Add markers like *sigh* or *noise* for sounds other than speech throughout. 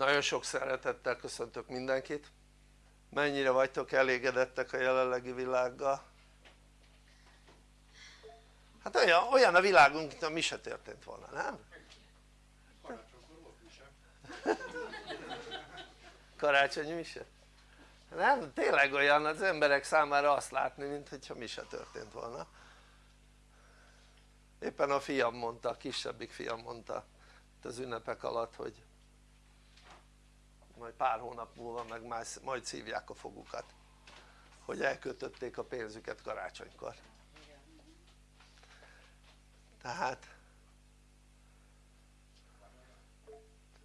nagyon sok szeretettel köszöntök mindenkit mennyire vagytok elégedettek a jelenlegi világgal? hát olyan, olyan a világunk mint mi se történt volna, nem? karácsonyi mise? nem? tényleg olyan az emberek számára azt látni mint hogyha mi se történt volna éppen a fiam mondta, a kisebbik fiam mondta az ünnepek alatt hogy majd pár hónap múlva meg majd szívják a fogukat hogy elkötötték a pénzüket karácsonykor. Tehát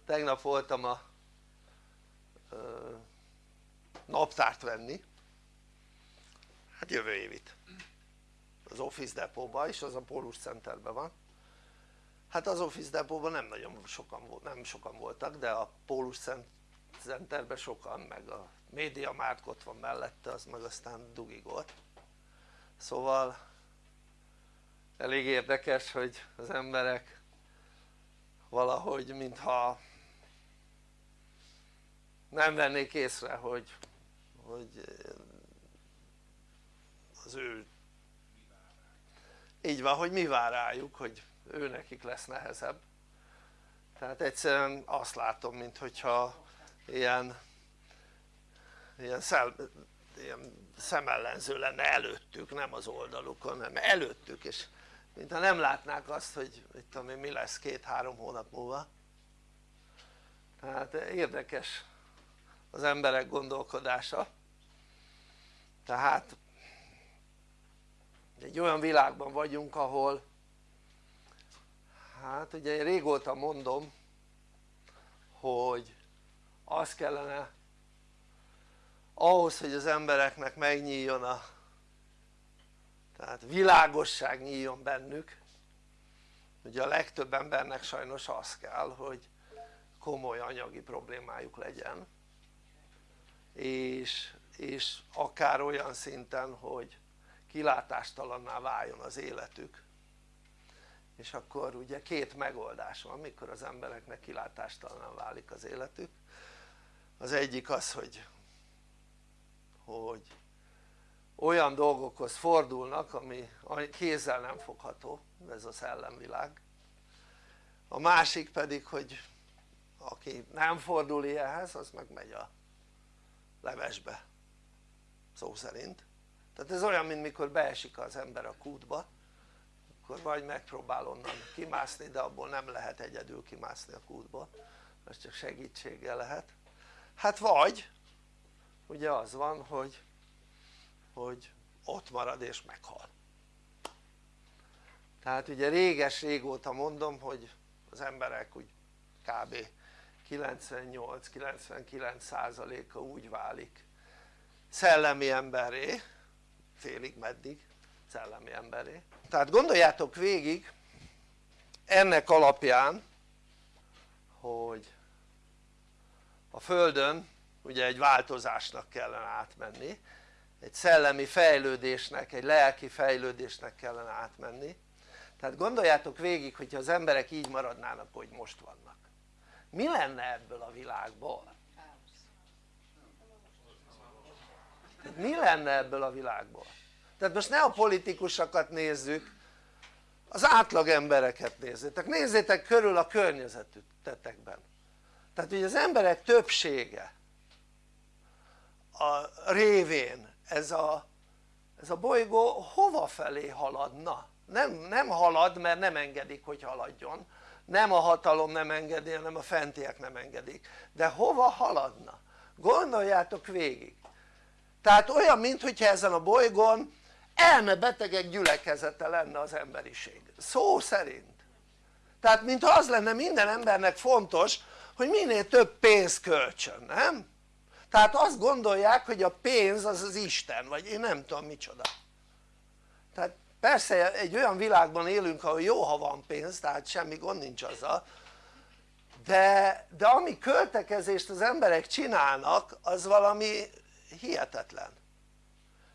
tegnap voltam a ö, naptárt venni. Hát jövő évit. Az Office Depotba is, az a Polus Centerben van. Hát az Office Depotban nem nagyon sokan, nem sokan voltak de a Polus Centerben sokan meg a Media Markt ott van mellette az meg aztán dugigolt. Szóval elég érdekes hogy az emberek valahogy mintha nem vennék észre hogy, hogy az ő így van hogy mi vár rájuk hogy ő nekik lesz nehezebb. Tehát egyszerűen azt látom mint hogyha ilyen ilyen, szel, ilyen szemellenző lenne előttük nem az oldalukon hanem előttük és mintha nem látnák azt hogy mit tudom én mi lesz két-három hónap múlva. Tehát érdekes az emberek gondolkodása. Tehát egy olyan világban vagyunk ahol hát ugye én régóta mondom hogy az kellene ahhoz hogy az embereknek megnyíljon a tehát világosság nyíljon bennük. Ugye a legtöbb embernek sajnos az kell hogy komoly anyagi problémájuk legyen. És, és akár olyan szinten hogy kilátástalanná váljon az életük. És akkor ugye két megoldás van mikor az embereknek kilátástalanná válik az életük az egyik az hogy hogy olyan dolgokhoz fordulnak ami kézzel nem fogható ez a szellemvilág a másik pedig hogy aki nem fordul ilyenhez az meg megy a levesbe szó szerint. Tehát ez olyan mint mikor beesik az ember a kútba akkor vagy megpróbál onnan kimászni de abból nem lehet egyedül kimászni a kútból. Ez csak segítséggel lehet hát vagy ugye az van hogy hogy ott marad és meghal. Tehát ugye réges régóta mondom hogy az emberek úgy kb. 98-99 százaléka úgy válik szellemi emberré félig meddig szellemi emberré tehát gondoljátok végig ennek alapján hogy a Földön ugye egy változásnak kellene átmenni egy szellemi fejlődésnek, egy lelki fejlődésnek kellene átmenni tehát gondoljátok végig hogyha az emberek így maradnának hogy most vannak mi lenne ebből a világból? mi lenne ebből a világból? tehát most ne a politikusokat nézzük az átlag embereket nézzétek, nézzétek körül a környezetetekben tehát ugye az emberek többsége a révén ez a, ez a bolygó hova felé haladna? Nem, nem halad mert nem engedik hogy haladjon. Nem a hatalom nem engedi hanem a fentiek nem engedik. De hova haladna? gondoljátok végig. Tehát olyan mintha ezen a bolygón elmebetegek gyülekezete lenne az emberiség. Szó szerint. Tehát mintha az lenne minden embernek fontos hogy minél több pénzt költsön, nem? tehát azt gondolják hogy a pénz az az Isten vagy én nem tudom micsoda. Tehát persze egy olyan világban élünk ahol jó ha van pénz tehát semmi gond nincs azzal. De, de ami költekezést az emberek csinálnak az valami hihetetlen.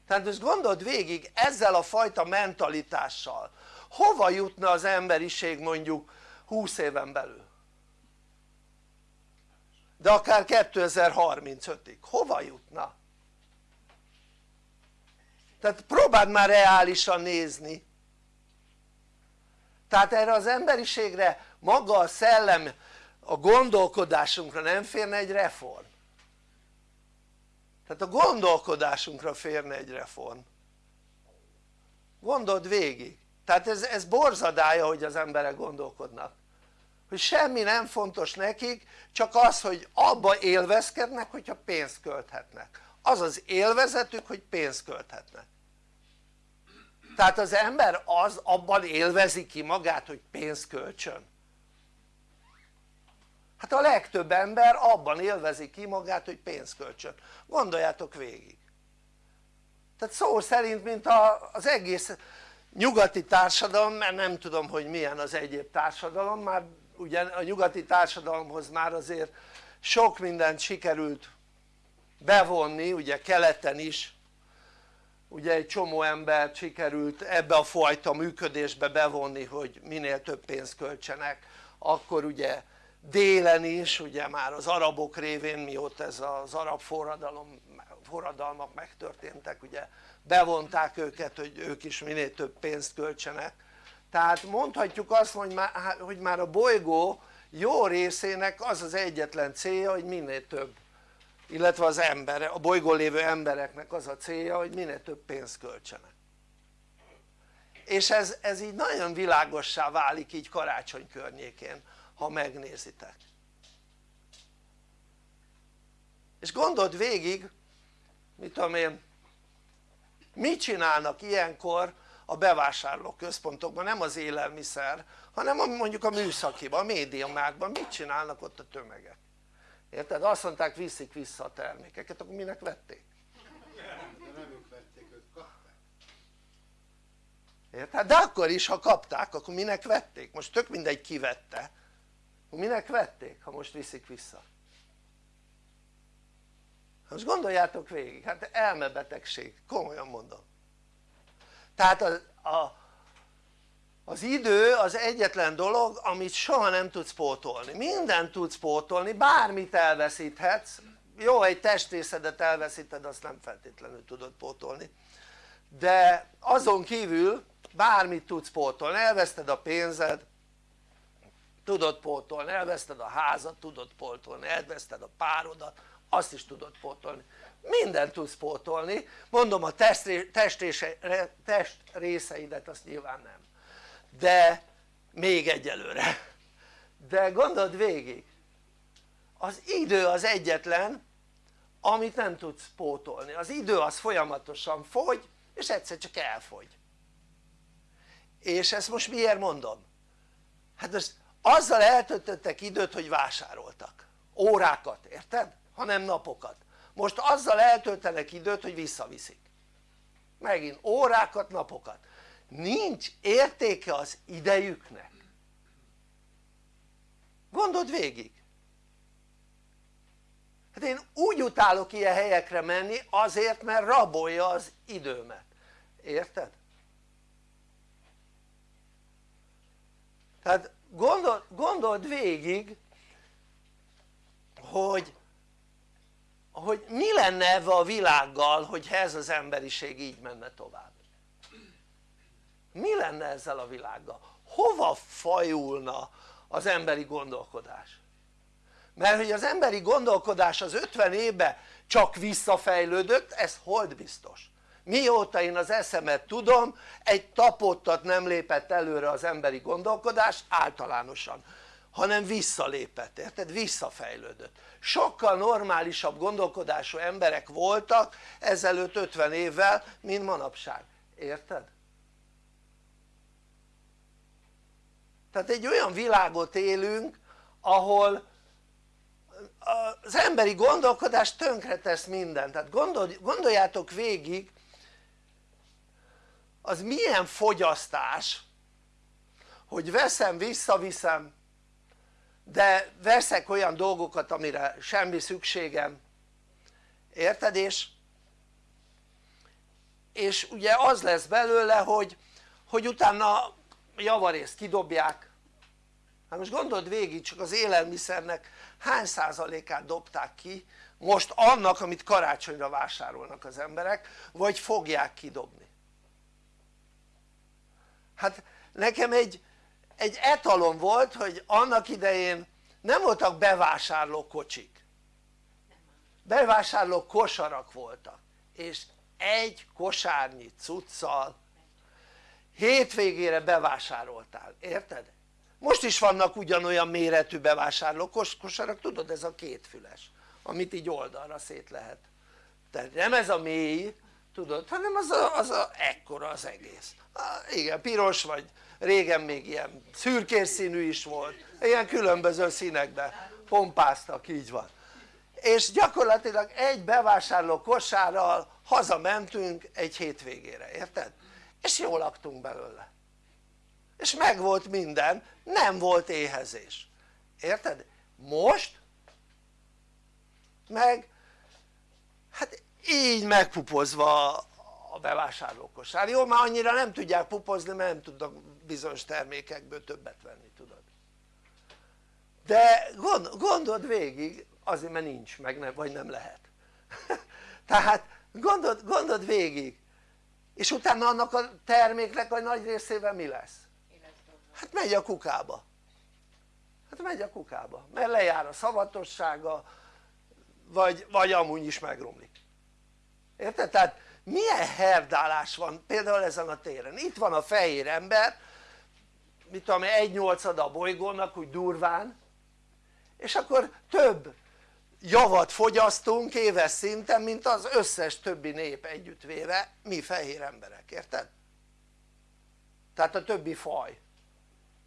Tehát most gondold végig ezzel a fajta mentalitással. Hova jutna az emberiség mondjuk 20 éven belül de akár 2035-ig, hova jutna? tehát próbáld már reálisan nézni. Tehát erre az emberiségre maga a szellem a gondolkodásunkra nem férne egy reform. Tehát a gondolkodásunkra férne egy reform. Gondold végig. Tehát ez, ez borzadája hogy az emberek gondolkodnak hogy semmi nem fontos nekik csak az hogy abba élvezkednek hogyha pénzt költhetnek. Az az élvezetük hogy pénzt költhetnek. Tehát az ember az abban élvezi ki magát hogy pénzt költsön. Hát a legtöbb ember abban élvezi ki magát hogy pénzt költsön. Gondoljátok végig. Tehát szó szerint mint az egész nyugati társadalom mert nem tudom hogy milyen az egyéb társadalom már ugye a nyugati társadalomhoz már azért sok mindent sikerült bevonni ugye keleten is. Ugye egy csomó embert sikerült ebbe a fajta működésbe bevonni hogy minél több pénzt költsenek. Akkor ugye délen is ugye már az arabok révén mióta ez az arab forradalom, forradalmak megtörténtek ugye bevonták őket hogy ők is minél több pénzt költsenek tehát mondhatjuk azt hogy már, hogy már a bolygó jó részének az az egyetlen célja hogy minél több illetve az ember, a bolygón lévő embereknek az a célja hogy minél több pénzt költsenek. És ez, ez így nagyon világossá válik így karácsony környékén ha megnézitek. És gondold végig mit tudom én mit csinálnak ilyenkor a bevásárló központokban nem az élelmiszer hanem mondjuk a műszakiban, a médiumákban mit csinálnak ott a tömegek érted? azt mondták viszik vissza a termékeket akkor minek vették? érted? de akkor is ha kapták akkor minek vették? most tök mindegy ki vette minek vették ha most viszik vissza? most gondoljátok végig, hát elmebetegség, komolyan mondom tehát a, a, az idő az egyetlen dolog amit soha nem tudsz pótolni, mindent tudsz pótolni, bármit elveszíthetsz. Jó egy testrészedet elveszíted azt nem feltétlenül tudod pótolni. De azon kívül bármit tudsz pótolni, elveszted a pénzed tudod pótolni, elveszted a házat tudod pótolni, elveszted a párodat azt is tudod pótolni mindent tudsz pótolni. Mondom a test részeidet azt nyilván nem. De még egyelőre. De gondold végig. Az idő az egyetlen amit nem tudsz pótolni, az idő az folyamatosan fogy és egyszer csak elfogy. És ezt most miért mondom? hát az, azzal eltöltöttek időt hogy vásároltak. Órákat érted? hanem napokat most azzal eltöltenek időt hogy visszaviszik. Megint órákat napokat. Nincs értéke az idejüknek. Gondold végig. Hát én úgy utálok ilyen helyekre menni azért mert rabolja az időmet, érted? tehát gondol, gondold végig hogy hogy mi lenne ebbe a világgal hogyha ez az emberiség így menne tovább mi lenne ezzel a világgal? hova fajulna az emberi gondolkodás? mert hogy az emberi gondolkodás az 50 évben csak visszafejlődött ez hold biztos mióta én az eszemet tudom egy tapottat nem lépett előre az emberi gondolkodás általánosan hanem visszalépett, érted? visszafejlődött sokkal normálisabb gondolkodású emberek voltak ezelőtt 50 évvel mint manapság, érted? tehát egy olyan világot élünk ahol az emberi gondolkodás tönkretesz mindent, tehát gondol, gondoljátok végig az milyen fogyasztás hogy veszem visszaviszem de veszek olyan dolgokat amire semmi szükségem. Érted és? És ugye az lesz belőle hogy, hogy utána javarészt kidobják. Hát most gondold végig csak az élelmiszernek hány százalékát dobták ki most annak amit karácsonyra vásárolnak az emberek vagy fogják kidobni? Hát nekem egy, egy etalon volt hogy annak idején nem voltak bevásárló kocsik bevásárló kosarak voltak és egy kosárnyi cuccal hétvégére bevásároltál, érted? most is vannak ugyanolyan méretű bevásárló kosarak, tudod ez a kétfüles amit így oldalra szét lehet. Tehát nem ez a mély tudod hanem az a, az a ekkora az egész. Ah, igen piros vagy régen még ilyen szürkés színű is volt. Ilyen különböző színekben pompáztak így van. És gyakorlatilag egy bevásárló kosárral hazamentünk egy hétvégére, érted? és jól laktunk belőle. És megvolt minden, nem volt éhezés, érted? most meg hát így megpupozva a bevásárlókosár, jó már annyira nem tudják pupozni mert nem tudnak bizonyos termékekből többet venni tudod. De gond, gondold végig azért mert nincs meg nem, vagy nem lehet. *laughs* Tehát gondold, gondold végig. És utána annak a terméknek a nagy részében mi lesz? hát megy a kukába. Hát megy a kukába. Mert lejár a szavatossága vagy, vagy amúgy is megromlik. Érted? tehát milyen herdálás van például ezen a téren? Itt van a fehér ember mit tudom egy nyolcada a bolygónak úgy durván és akkor több javat fogyasztunk éves szinten mint az összes többi nép együttvéve mi fehér emberek, érted? tehát a többi faj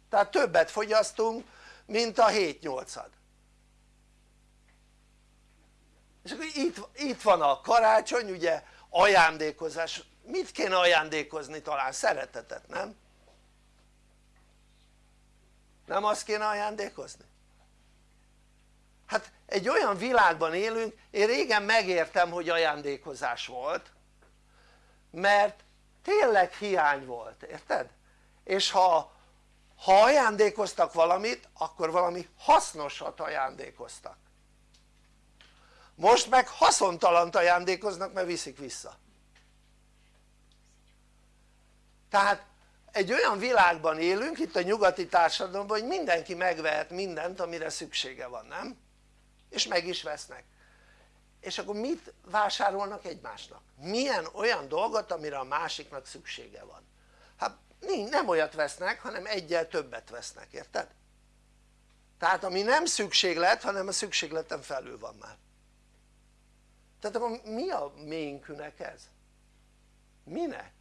tehát többet fogyasztunk mint a 7-8-ad és akkor itt, itt van a karácsony ugye ajándékozás, mit kéne ajándékozni talán? szeretetet nem? Nem azt kéne ajándékozni? hát egy olyan világban élünk, én régen megértem hogy ajándékozás volt mert tényleg hiány volt, érted? és ha, ha ajándékoztak valamit akkor valami hasznosat ajándékoztak most meg haszontalant ajándékoznak mert viszik vissza tehát egy olyan világban élünk itt a nyugati társadalomban hogy mindenki megvehet mindent amire szüksége van nem? és meg is vesznek és akkor mit vásárolnak egymásnak? milyen olyan dolgot amire a másiknak szüksége van hát nem olyat vesznek hanem egyel többet vesznek érted? tehát ami nem szükséglet hanem a szükségleten felül van már tehát akkor mi a ménkűnek ez? minek?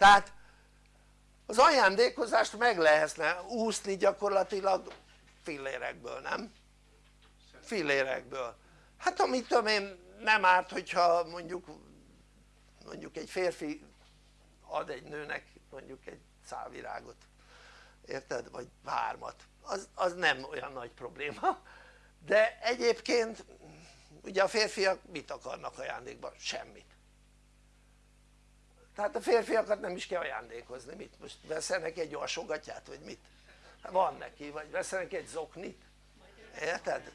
Tehát az ajándékozást meg lehetne úszni gyakorlatilag fillérekből, nem? fillérekből hát amit tudom én nem árt hogyha mondjuk mondjuk egy férfi ad egy nőnek mondjuk egy szálvirágot érted? vagy hármat az, az nem olyan nagy probléma de egyébként ugye a férfiak mit akarnak ajándékban? semmit tehát a férfiakat nem is kell ajándékozni, mit most veszel neki egy alsogatját vagy mit? van neki, vagy veszel neki egy zoknit, érted?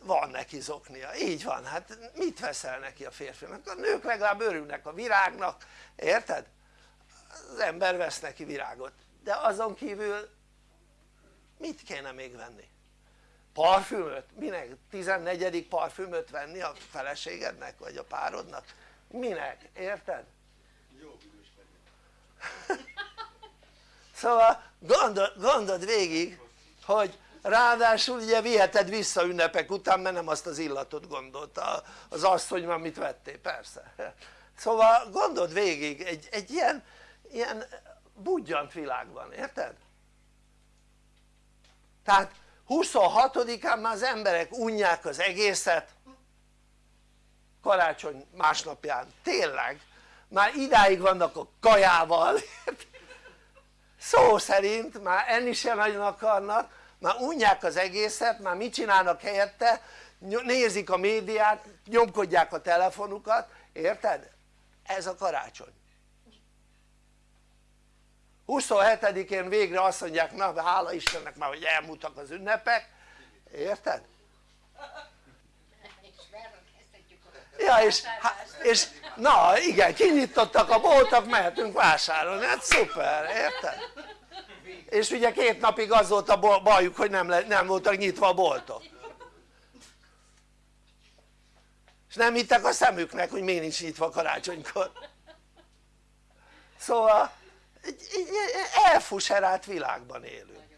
van neki zoknia, így van, hát mit veszel neki a férfinak? a nők legalább örülnek a virágnak, érted? az ember vesz neki virágot, de azon kívül mit kéne még venni? parfümöt? minek? 14. parfümöt venni a feleségednek vagy a párodnak? minek? érted? *laughs* szóval gondol, gondold végig hogy ráadásul ugye viheted vissza ünnepek után mert nem azt az illatot gondolta az asszony amit vettél persze. *laughs* Szóval gondold végig egy, egy ilyen, ilyen budjant világban, érted? tehát 26-án már az emberek unják az egészet karácsony másnapján, tényleg már idáig vannak a kajával. Szó szerint már enni sem nagyon akarnak. Már unják az egészet, már mit csinálnak helyette? Nézik a médiát, nyomkodják a telefonukat, érted? ez a karácsony. 27-én végre azt mondják na hála Istennek már hogy elmúltak az ünnepek. Érted? Ja és, és na igen kinyitottak a boltok mehetünk vásárolni. Hát szuper érted? és ugye két napig az volt a bajuk hogy nem, nem voltak nyitva a boltok. És nem hittek a szemüknek hogy miért nincs nyitva karácsonykor. Szóval egy elfuserált világban élünk.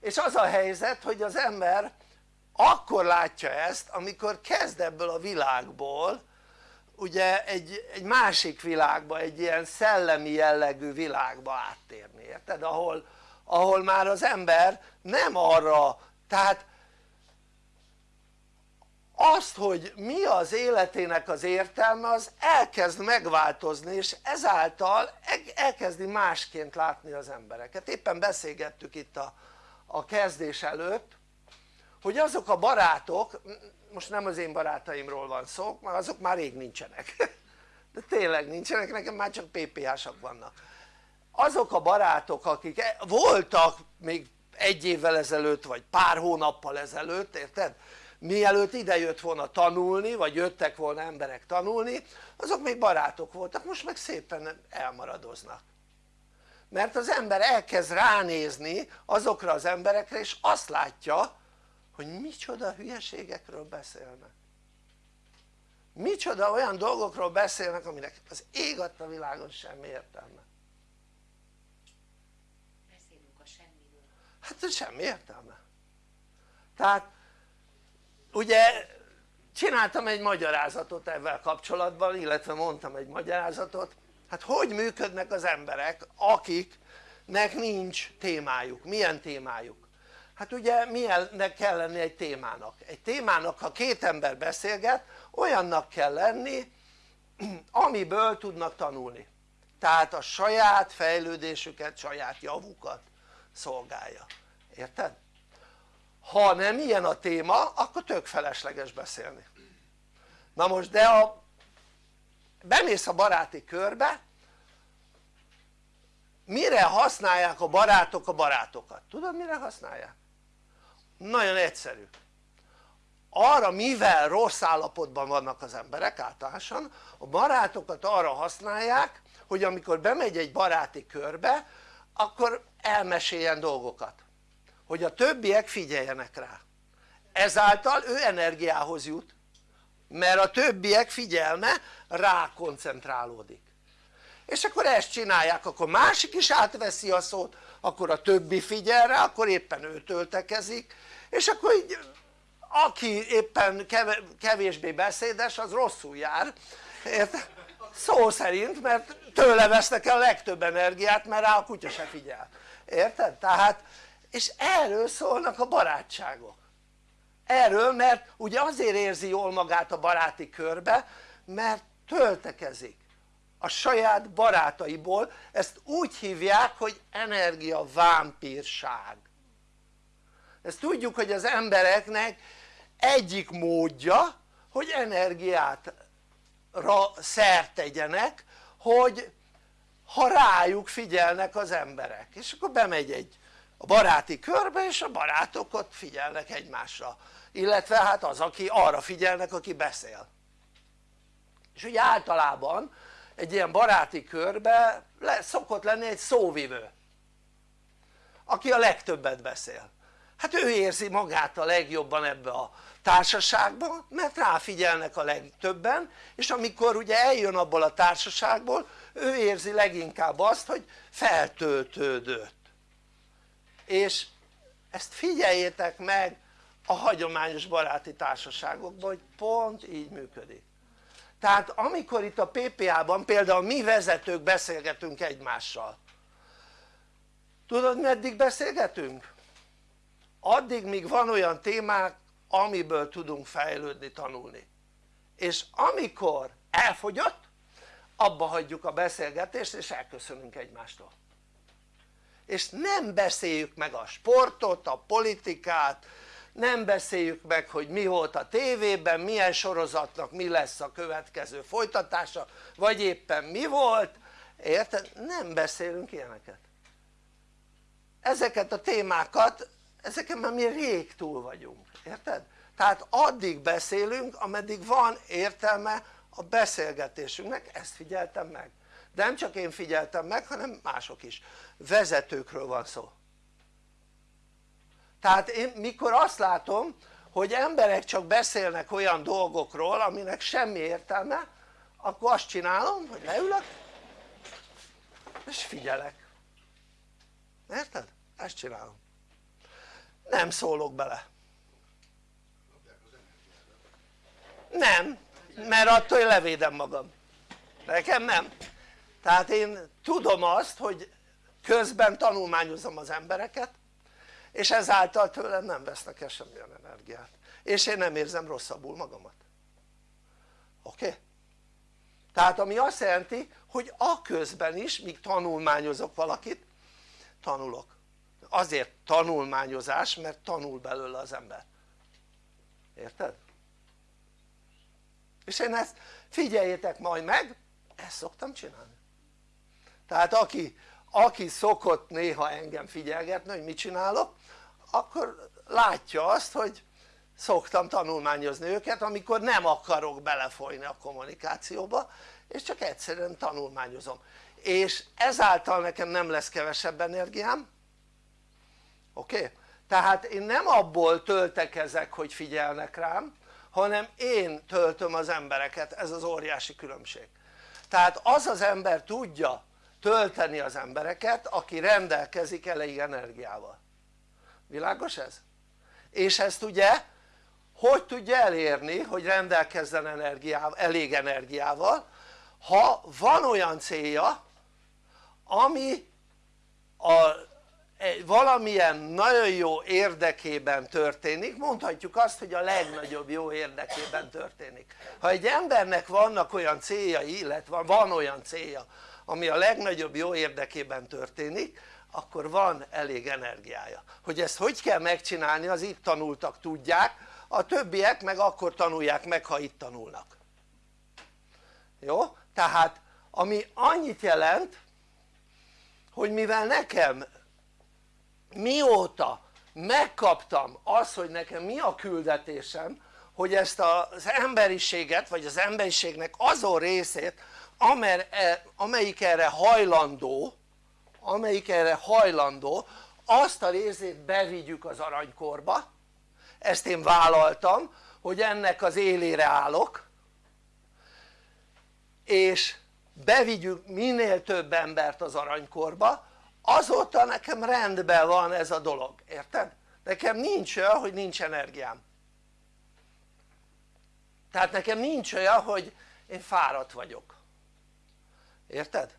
És az a helyzet hogy az ember akkor látja ezt amikor kezd ebből a világból ugye egy, egy másik világba, egy ilyen szellemi jellegű világba áttérni, érted? Ahol, ahol már az ember nem arra, tehát azt hogy mi az életének az értelme az elkezd megváltozni és ezáltal elkezdi másként látni az embereket éppen beszélgettük itt a, a kezdés előtt hogy azok a barátok most nem az én barátaimról van szó mert azok már rég nincsenek. *laughs* De tényleg nincsenek nekem már csak PPH-sak vannak. Azok a barátok akik e- voltak még egy évvel ezelőtt vagy pár hónappal ezelőtt érted? mielőtt ide jött volna tanulni vagy jöttek volna emberek tanulni azok még barátok voltak most meg szépen elmaradoznak. Mert az ember elkezd ránézni azokra az emberekre és azt látja hogy micsoda hülyeségekről beszélnek. Micsoda olyan dolgokról beszélnek aminek az ég adta világon semmi értelme. Beszélünk a semmiről. Hát semmi értelme. Tehát ugye csináltam egy magyarázatot ezzel kapcsolatban illetve mondtam egy magyarázatot. Hát hogy működnek az emberek akiknek nincs témájuk, milyen témájuk hát ugye milyennek kell lenni egy témának? egy témának ha két ember beszélget olyannak kell lenni amiből tudnak tanulni tehát a saját fejlődésüket, saját javukat szolgálja, érted? ha nem ilyen a téma akkor tök felesleges beszélni na most de a bemész a baráti körbe mire használják a barátok a barátokat? tudod mire használják? Nagyon egyszerű. Arra mivel rossz állapotban vannak az emberek általánosan a barátokat arra használják hogy amikor bemegy egy baráti körbe akkor elmeséljen dolgokat. Hogy a többiek figyeljenek rá. Ezáltal ő energiához jut mert a többiek figyelme rá koncentrálódik és akkor ezt csinálják akkor másik is átveszi a szót akkor a többi figyel rá akkor éppen ő töltekezik és akkor így aki éppen kevésbé beszédes az rosszul jár érted? szó szerint mert tőle vesznek el a legtöbb energiát mert rá a kutya se figyel érted? tehát és erről szólnak a barátságok erről mert ugye azért érzi jól magát a baráti körbe mert töltekezik a saját barátaiból. Ezt úgy hívják hogy energiavámpírság ezt tudjuk hogy az embereknek egyik módja hogy energiátra szert tegyenek hogy ha rájuk figyelnek az emberek. És akkor bemegy egy a baráti körbe és a barátok ott figyelnek egymásra. Illetve hát az aki arra figyelnek aki beszél. És ugye általában egy ilyen baráti körbe le, szokott lenni egy szóvivő aki a legtöbbet beszél. Hát ő érzi magát a legjobban ebbe a társaságba mert ráfigyelnek a legtöbben és amikor ugye eljön abból a társaságból ő érzi leginkább azt hogy feltöltődött. És ezt figyeljétek meg a hagyományos baráti társaságokban hogy pont így működik tehát amikor itt a PPA-ban például mi vezetők beszélgetünk egymással tudod meddig beszélgetünk? addig míg van olyan témák amiből tudunk fejlődni, tanulni és amikor elfogyott abba hagyjuk a beszélgetést és elköszönünk egymástól és nem beszéljük meg a sportot, a politikát, nem beszéljük meg hogy mi volt a tévében, milyen sorozatnak mi lesz a következő folytatása vagy éppen mi volt. Érted? nem beszélünk ilyeneket. Ezeket a témákat ezeken már mi rég túl vagyunk, érted? tehát addig beszélünk ameddig van értelme a beszélgetésünknek, ezt figyeltem meg. De nem csak én figyeltem meg hanem mások is. Vezetőkről van szó tehát én mikor azt látom hogy emberek csak beszélnek olyan dolgokról aminek semmi értelme akkor azt csinálom hogy leülök és figyelek. Érted? ezt csinálom. Nem szólok bele. Nem mert attól én levédem magam. Nekem nem. Tehát én tudom azt hogy közben tanulmányozom az embereket és ezáltal tőlem nem vesznek el semmilyen energiát és én nem érzem rosszabbul magamat oké? Okay? tehát ami azt jelenti hogy a közben is míg tanulmányozok valakit tanulok azért tanulmányozás mert tanul belőle az ember érted? és én ezt figyeljétek majd meg ezt szoktam csinálni tehát aki, aki szokott néha engem figyelgetni hogy mit csinálok akkor látja azt hogy szoktam tanulmányozni őket amikor nem akarok belefolyni a kommunikációba és csak egyszerűen tanulmányozom és ezáltal nekem nem lesz kevesebb energiám oké? Okay? tehát én nem abból töltekezek hogy figyelnek rám hanem én töltöm az embereket, ez az óriási különbség tehát az az ember tudja tölteni az embereket aki rendelkezik elég energiával világos ez? és ezt ugye hogy tudja elérni hogy rendelkezzen energiával, elég energiával ha van olyan célja ami a valamilyen nagyon jó érdekében történik, mondhatjuk azt hogy a legnagyobb jó érdekében történik ha egy embernek vannak olyan céljai illetve van olyan célja ami a legnagyobb jó érdekében történik akkor van elég energiája. Hogy ezt hogy kell megcsinálni az itt tanultak tudják. A többiek meg akkor tanulják meg ha itt tanulnak. Jó? tehát ami annyit jelent hogy mivel nekem mióta megkaptam azt hogy nekem mi a küldetésem hogy ezt az emberiséget vagy az emberiségnek azon részét e, amelyik erre hajlandó amelyik erre hajlandó azt a részét bevigyük az aranykorba. Ezt én vállaltam hogy ennek az élére állok. És bevigyük minél több embert az aranykorba. Azóta nekem rendben van ez a dolog, érted? nekem nincs olyan hogy nincs energiám. Tehát nekem nincs olyan hogy én fáradt vagyok. Érted?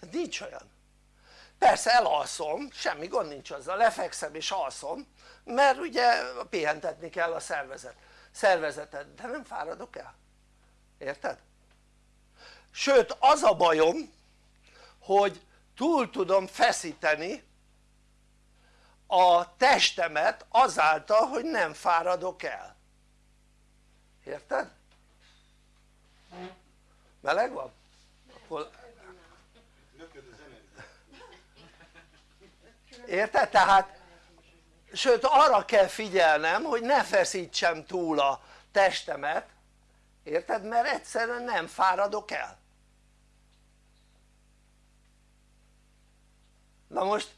Tehát nincs olyan persze elalszom, semmi gond nincs azzal, lefekszem és alszom mert ugye pihentetni kell a szervezet, szervezetet, de nem fáradok el, érted? sőt az a bajom hogy túl tudom feszíteni a testemet azáltal hogy nem fáradok el érted? meleg van? akkor érted? tehát sőt arra kell figyelnem hogy ne feszítsem túl a testemet érted? mert egyszerűen nem fáradok el na most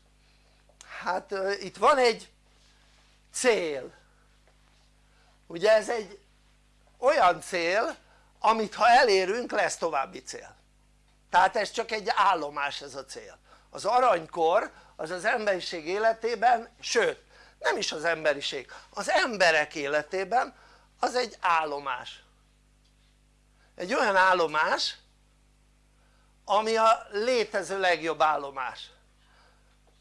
hát itt van egy cél ugye ez egy olyan cél amit ha elérünk lesz további cél tehát ez csak egy állomás ez a cél az aranykor az az emberiség életében sőt nem is az emberiség az emberek életében az egy állomás. Egy olyan állomás ami a létező legjobb állomás.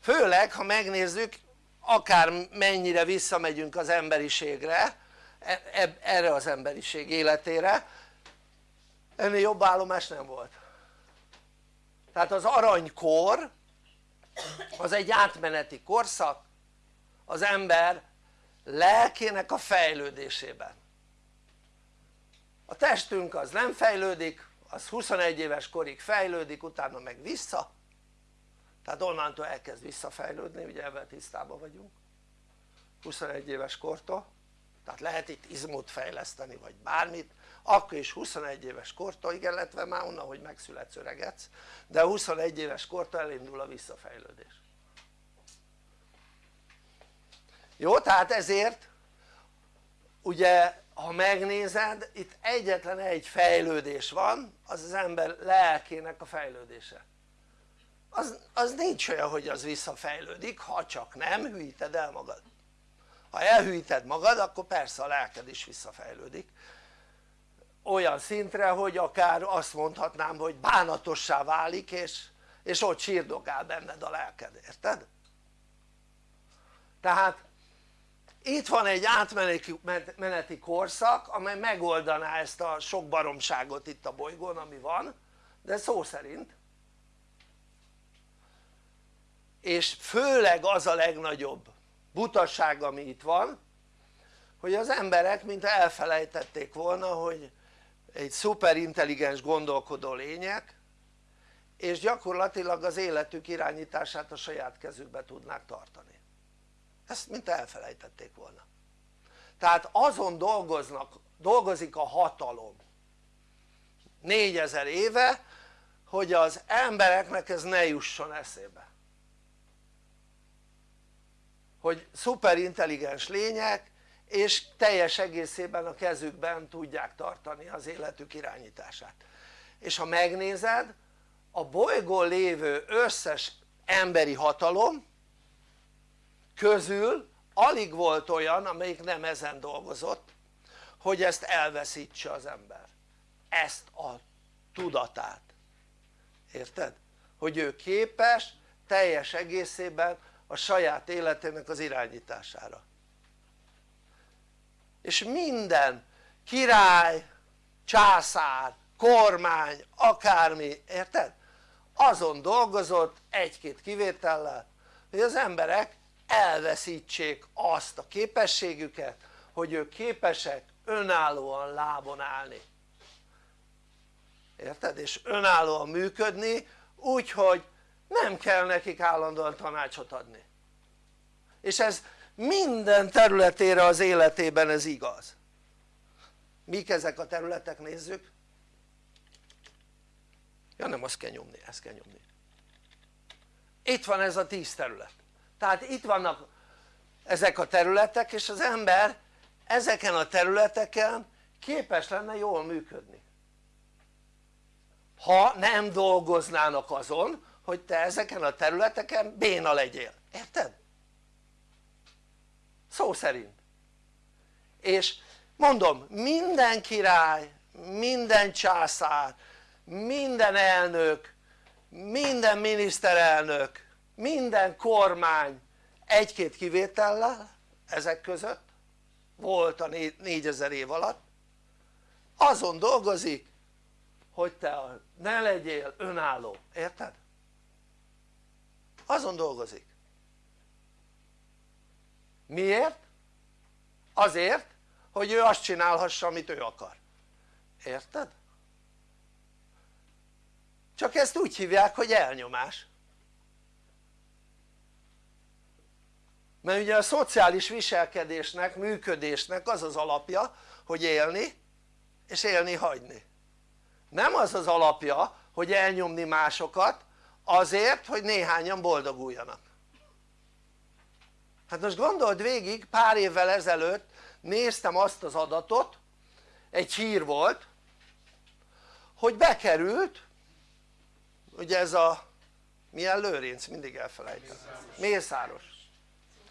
Főleg ha megnézzük akár mennyire visszamegyünk az emberiségre e, e, erre az emberiség életére ennél jobb állomás nem volt. Tehát az aranykor az egy átmeneti korszak az ember lelkének a fejlődésében. A testünk az nem fejlődik, az 21 éves korig fejlődik utána meg vissza. Tehát onnantól elkezd visszafejlődni ugye ebben tisztában vagyunk. 21 éves kortól. Tehát lehet itt izmot fejleszteni vagy bármit akkor is 21 éves kortól, igen illetve már onnan hogy megszületsz öregedsz de 21 éves kortól elindul a visszafejlődés. Jó? tehát ezért ugye ha megnézed itt egyetlen egy fejlődés van az az ember lelkének a fejlődése. Az, az nincs olyan hogy az visszafejlődik ha csak nem hűíted el magad. Ha elhűíted magad akkor persze a lelked is visszafejlődik olyan szintre hogy akár azt mondhatnám hogy bánatossá válik és, és ott sírdogál benned a lelked, érted? tehát itt van egy átmeneti korszak amely megoldaná ezt a sok baromságot itt a bolygón ami van de szó szerint és főleg az a legnagyobb butaság ami itt van hogy az emberek mint elfelejtették volna hogy egy szuperintelligens gondolkodó lények és gyakorlatilag az életük irányítását a saját kezükbe tudnák tartani. Ezt mint elfelejtették volna. Tehát azon dolgoznak, dolgozik a hatalom négyezer éve hogy az embereknek ez ne jusson eszébe. Hogy szuperintelligens lények és teljes egészében a kezükben tudják tartani az életük irányítását. És ha megnézed a bolygón lévő összes emberi hatalom közül alig volt olyan amelyik nem ezen dolgozott hogy ezt elveszítse az ember. Ezt a tudatát. Érted? hogy ő képes teljes egészében a saját életének az irányítására és minden király, császár, kormány, akármi, érted? azon dolgozott egy-két kivétellel hogy az emberek elveszítsék azt a képességüket hogy ők képesek önállóan lábon állni érted? és önállóan működni úgyhogy nem kell nekik állandóan tanácsot adni és ez minden területére az életében ez igaz. Mik ezek a területek nézzük. Ja nem azt kell nyomni, ezt kell nyomni. Itt van ez a tíz terület. Tehát itt vannak ezek a területek és az ember ezeken a területeken képes lenne jól működni. Ha nem dolgoznának azon hogy te ezeken a területeken béna legyél, érted? Szó szerint. És mondom minden király, minden császár, minden elnök, minden miniszterelnök, minden kormány egy-két kivétellel ezek között volt a 4000 év alatt. Azon dolgozik hogy te ne legyél önálló, érted? azon dolgozik miért? azért hogy ő azt csinálhassa amit ő akar érted? csak ezt úgy hívják hogy elnyomás mert ugye a szociális viselkedésnek, működésnek az az alapja hogy élni és élni hagyni nem az az alapja hogy elnyomni másokat azért hogy néhányan boldoguljanak hát most gondold végig pár évvel ezelőtt néztem azt az adatot egy hír volt hogy bekerült ugye ez a milyen lőrinc? mindig elfelejtem. Mészáros.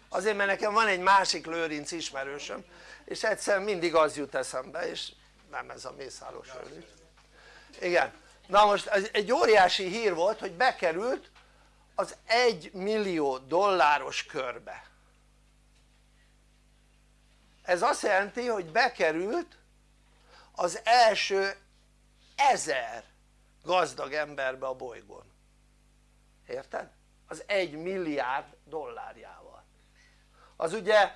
Azért mert nekem van egy másik lőrinc ismerősöm és egyszerűen mindig az jut eszembe és nem ez a Mészáros lőrinc. Igen. Na most ez egy óriási hír volt hogy bekerült az egy millió dolláros körbe ez azt jelenti hogy bekerült az első ezer gazdag emberbe a bolygón. Érted? az egy milliárd dollárjával. Az ugye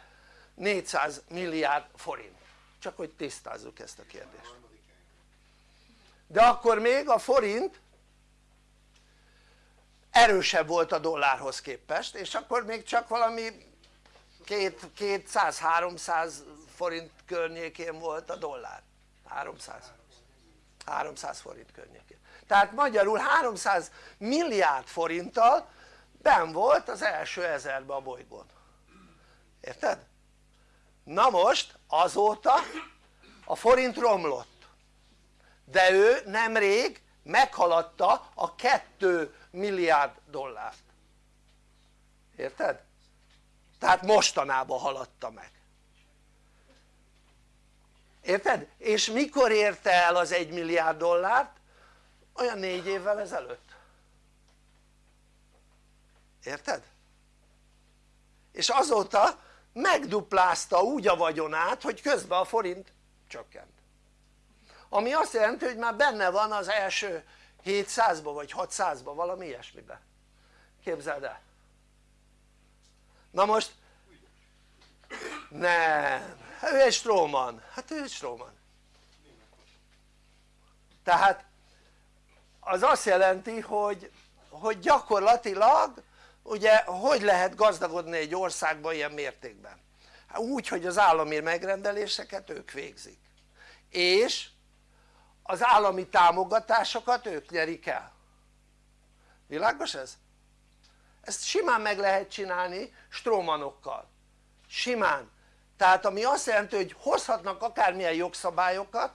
400 milliárd forint. Csak hogy tisztázzuk ezt a kérdést. De akkor még a forint erősebb volt a dollárhoz képest és akkor még csak valami 200-300 forint környékén volt a dollár. 300 300 forint környékén. Tehát magyarul 300 milliárd forinttal ben volt az első ezerbe a bolygón. Érted? na most azóta a forint romlott. De ő nemrég meghaladta a 2 milliárd dollárt. Érted? Tehát mostanában haladta meg érted? és mikor érte el az 1 milliárd dollárt? olyan 4 évvel ezelőtt érted? és azóta megduplázta úgy a vagyonát hogy közben a forint csökkent ami azt jelenti hogy már benne van az első 700-ba vagy 600-ba valami ilyesmibe képzeld el na most? Nem, ő egy stróman, hát ő egy stróman. Tehát az azt jelenti hogy, hogy gyakorlatilag ugye hogy lehet gazdagodni egy országban ilyen mértékben? Hát úgy hogy az állami megrendeléseket ők végzik. És az állami támogatásokat ők nyerik el. Világos ez? Ezt simán meg lehet csinálni strómanokkal. Simán. Tehát ami azt jelenti hogy hozhatnak akármilyen jogszabályokat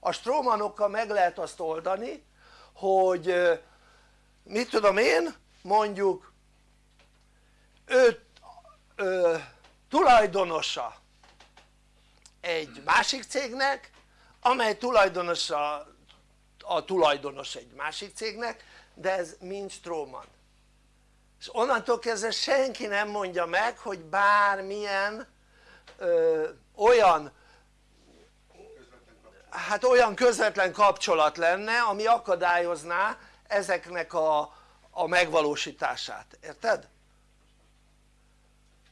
a strómanokkal meg lehet azt oldani hogy mit tudom én mondjuk ő ö, tulajdonosa egy másik cégnek amely tulajdonosa a tulajdonos egy másik cégnek de ez mind Stróman és onnantól kezdve senki nem mondja meg hogy bármilyen ö, olyan hát olyan közvetlen kapcsolat lenne ami akadályozná ezeknek a, a megvalósítását, érted?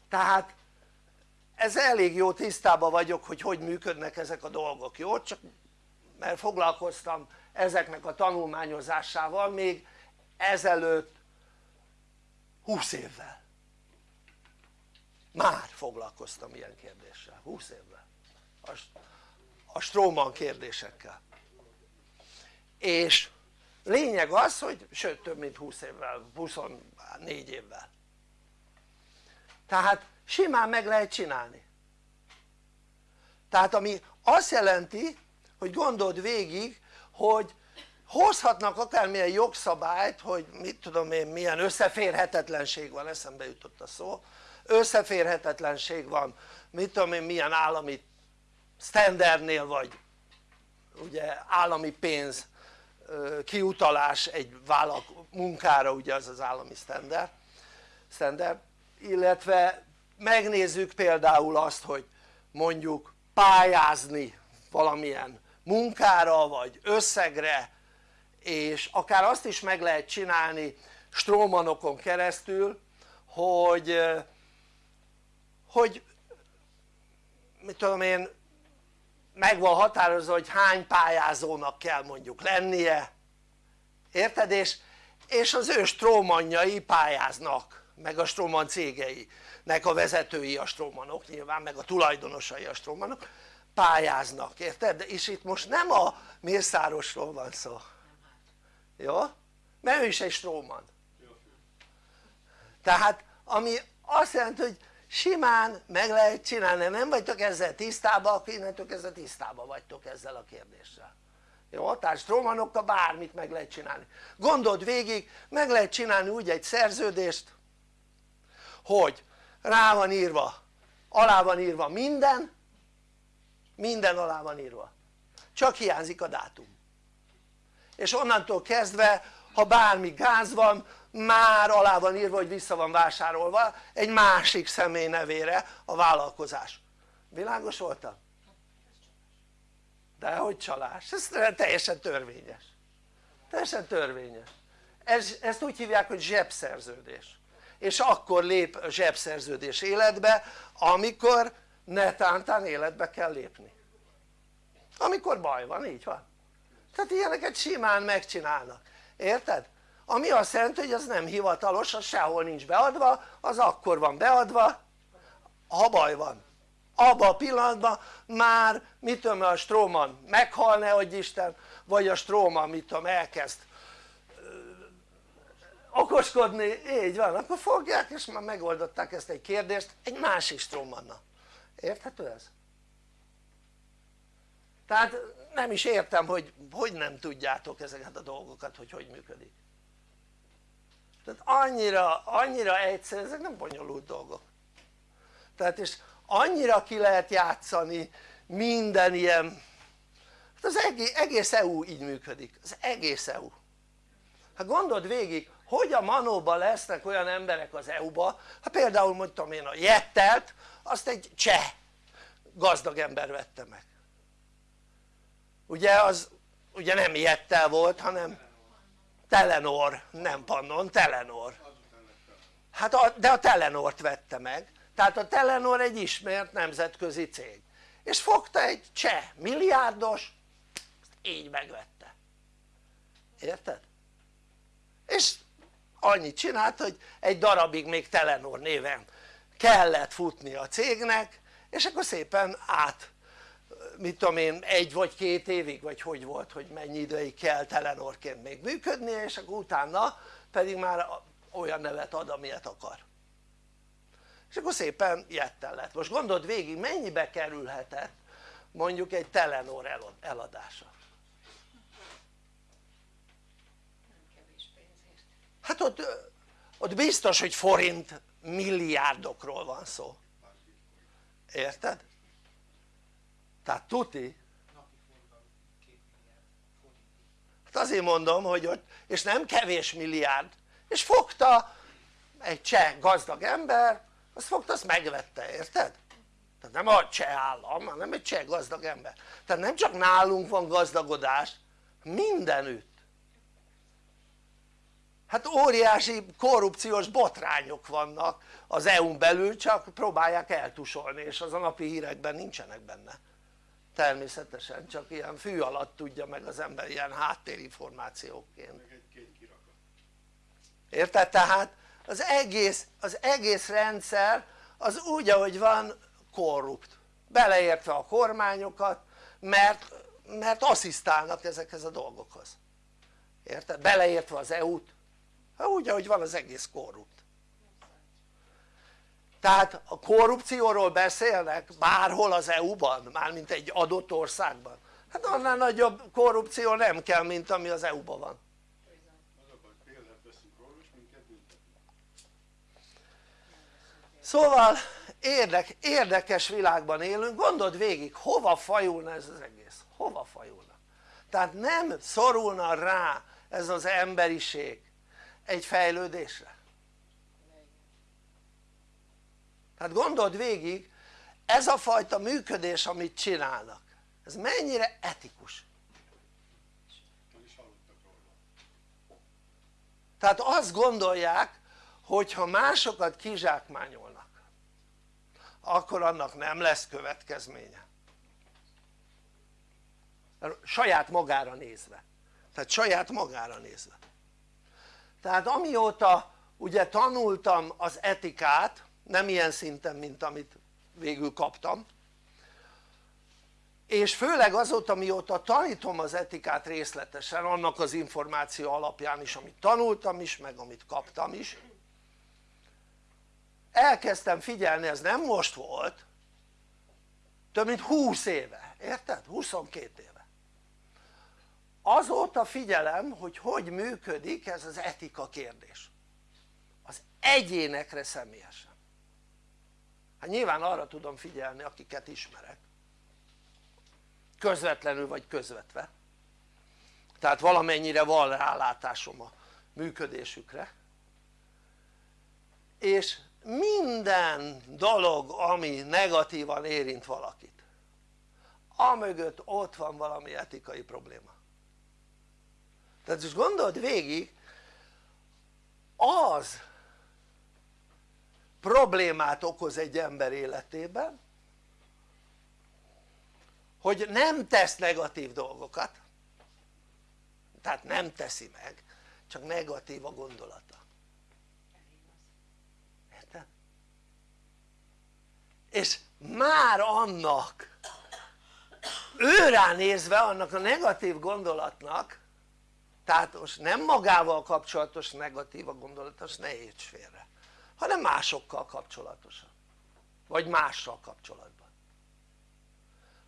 tehát ez elég jó tisztában vagyok hogy hogy működnek ezek a dolgok, jó? csak mert foglalkoztam ezeknek a tanulmányozásával még ezelőtt 20 évvel. Már foglalkoztam ilyen kérdéssel. 20 évvel. A, a Stroman kérdésekkel. És lényeg az hogy sőt több mint 20 évvel 24 évvel. Tehát simán meg lehet csinálni. Tehát ami azt jelenti hogy gondold végig hogy hozhatnak akármilyen jogszabályt hogy mit tudom én milyen összeférhetetlenség van eszembe jutott a szó. Összeférhetetlenség van. Mit tudom én milyen állami standardnél vagy ugye állami pénz kiutalás egy vállal munkára ugye az az állami standard, standard. Illetve megnézzük például azt hogy mondjuk pályázni valamilyen munkára vagy összegre és akár azt is meg lehet csinálni strómanokon keresztül hogy hogy mit tudom én meg van határozva hogy hány pályázónak kell mondjuk lennie érted? és, és az ő strómanjai pályáznak meg a stróman cégeinek a vezetői a strómanok nyilván meg a tulajdonosai a strómanok pályáznak érted? és itt most nem a Mészárosról van szó jó? mert ő is egy stróman. Tehát ami azt jelenti hogy simán meg lehet csinálni, nem vagytok ezzel tisztában akkor innentől kezdve tisztában vagytok ezzel a kérdéssel. Jó? tehát strómanokkal bármit meg lehet csinálni. Gondold végig meg lehet csinálni úgy egy szerződést hogy rá van írva alá van írva minden minden alá van írva. Csak hiányzik a dátum és onnantól kezdve ha bármi gáz van már alá van írva hogy vissza van vásárolva egy másik személy nevére a vállalkozás. Világos voltam? de hogy csalás, ez teljesen törvényes. Teljesen törvényes. Ez, ezt úgy hívják hogy zsebszerződés. És akkor lép a zsebszerződés életbe amikor netántán életbe kell lépni. Amikor baj van, így van tehát ilyeneket simán megcsinálnak, érted? ami azt jelenti hogy az nem hivatalos, az sehol nincs beadva, az akkor van beadva ha baj van abban a pillanatban már mit tudom a Stroman meghalne hogy Isten vagy a Stroman mit tudom elkezd okoskodni, így van, akkor fogják és már megoldották ezt egy kérdést egy másik Stromannal érthető ez? tehát nem is értem hogy hogy nem tudjátok ezeket a dolgokat hogy hogy működik. Tehát annyira, annyira egyszerű, ezek nem bonyolult dolgok. Tehát és annyira ki lehet játszani minden ilyen hát az egész, egész EU így működik, az egész EU hát gondold végig hogy a manóban lesznek olyan emberek az EU-ba hát például mondtam én a Jettelt azt egy cseh gazdag ember vette meg ugye az ugye nem Jettel volt hanem Telenor, nem Pannon, Telenor. Hát a, de a Telenort vette meg. Tehát a Telenor egy ismert nemzetközi cég. És fogta egy cseh milliárdos így megvette. Érted? és annyit csinált hogy egy darabig még Telenor néven kellett futni a cégnek és akkor szépen át mit tudom én egy vagy két évig vagy hogy volt hogy mennyi ideig kell Telenorként még működni és akkor utána pedig már olyan nevet ad amilyet akar. És akkor szépen jettel lett. Most gondold végig mennyibe kerülhetett mondjuk egy Telenor eladása? Hát ott, ott biztos hogy forint milliárdokról van szó. Érted? Tehát tuti. Hát azért mondom hogy ott és nem kevés milliárd. És fogta egy cseh gazdag ember azt fogta azt megvette érted? tehát nem a cseh állam hanem egy cseh gazdag ember. Tehát nem csak nálunk van gazdagodás mindenütt. Hát óriási korrupciós botrányok vannak az EU-n belül csak próbálják eltusolni és az a napi hírekben nincsenek benne természetesen csak ilyen fű alatt tudja meg az ember ilyen háttérinformációként érted? tehát az egész, az egész rendszer az úgy ahogy van korrupt. Beleértve a kormányokat mert, mert asszisztálnak ezekhez a dolgokhoz. Érted? beleértve az EU-t úgy ahogy van az egész korrupt tehát a korrupcióról beszélnek bárhol az EU-ban, mármint egy adott országban. Hát annál nagyobb korrupció nem kell mint ami az EU-ban van. Szóval érdek, érdekes világban élünk, gondold végig hova fajulna ez az egész, hova fajulna? Tehát nem szorulna rá ez az emberiség egy fejlődésre tehát gondold végig ez a fajta működés amit csinálnak ez mennyire etikus. Tehát azt gondolják hogy ha másokat kizsákmányolnak akkor annak nem lesz következménye. Saját magára nézve. Tehát saját magára nézve. Tehát amióta ugye tanultam az etikát nem ilyen szinten mint amit végül kaptam. És főleg azóta mióta tanítom az etikát részletesen annak az információ alapján is amit tanultam is meg amit kaptam is elkezdtem figyelni ez nem most volt több mint 20 éve, érted? 22 éve. Azóta figyelem hogy hogy működik ez az etika kérdés. Az egyénekre személyesen hát nyilván arra tudom figyelni akiket ismerek. Közvetlenül vagy közvetve. Tehát valamennyire van rálátásom a működésükre. És minden dolog ami negatívan érint valakit amögött ott van valami etikai probléma. Tehát most gondold végig az problémát okoz egy ember életében hogy nem tesz negatív dolgokat. Tehát nem teszi meg csak negatív a gondolata. Érted? és már annak őrá nézve annak a negatív gondolatnak tehát most nem magával kapcsolatos negatív a gondolat, azt ne félre hanem másokkal kapcsolatosan. Vagy mással kapcsolatban.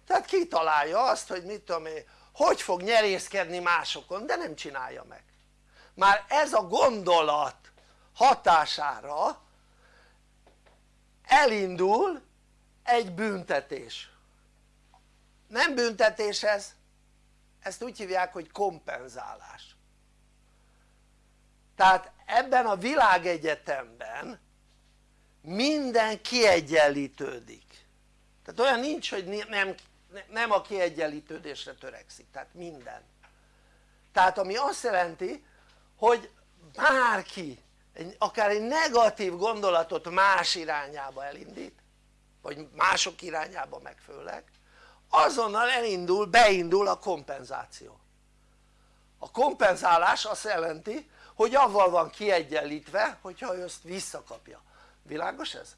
Tehát kitalálja azt hogy mit tudom én hogy fog nyerészkedni másokon de nem csinálja meg. Már ez a gondolat hatására elindul egy büntetés. Nem büntetés ez ezt úgy hívják hogy kompenzálás tehát ebben a világegyetemben minden kiegyenlítődik. Tehát olyan nincs hogy nem, nem a kiegyenlítődésre törekszik, tehát minden. Tehát ami azt jelenti hogy bárki akár egy negatív gondolatot más irányába elindít vagy mások irányába meg főleg azonnal elindul, beindul a kompenzáció. A kompenzálás azt jelenti hogy avval van kiegyenlítve hogyha ő ezt visszakapja, világos ez?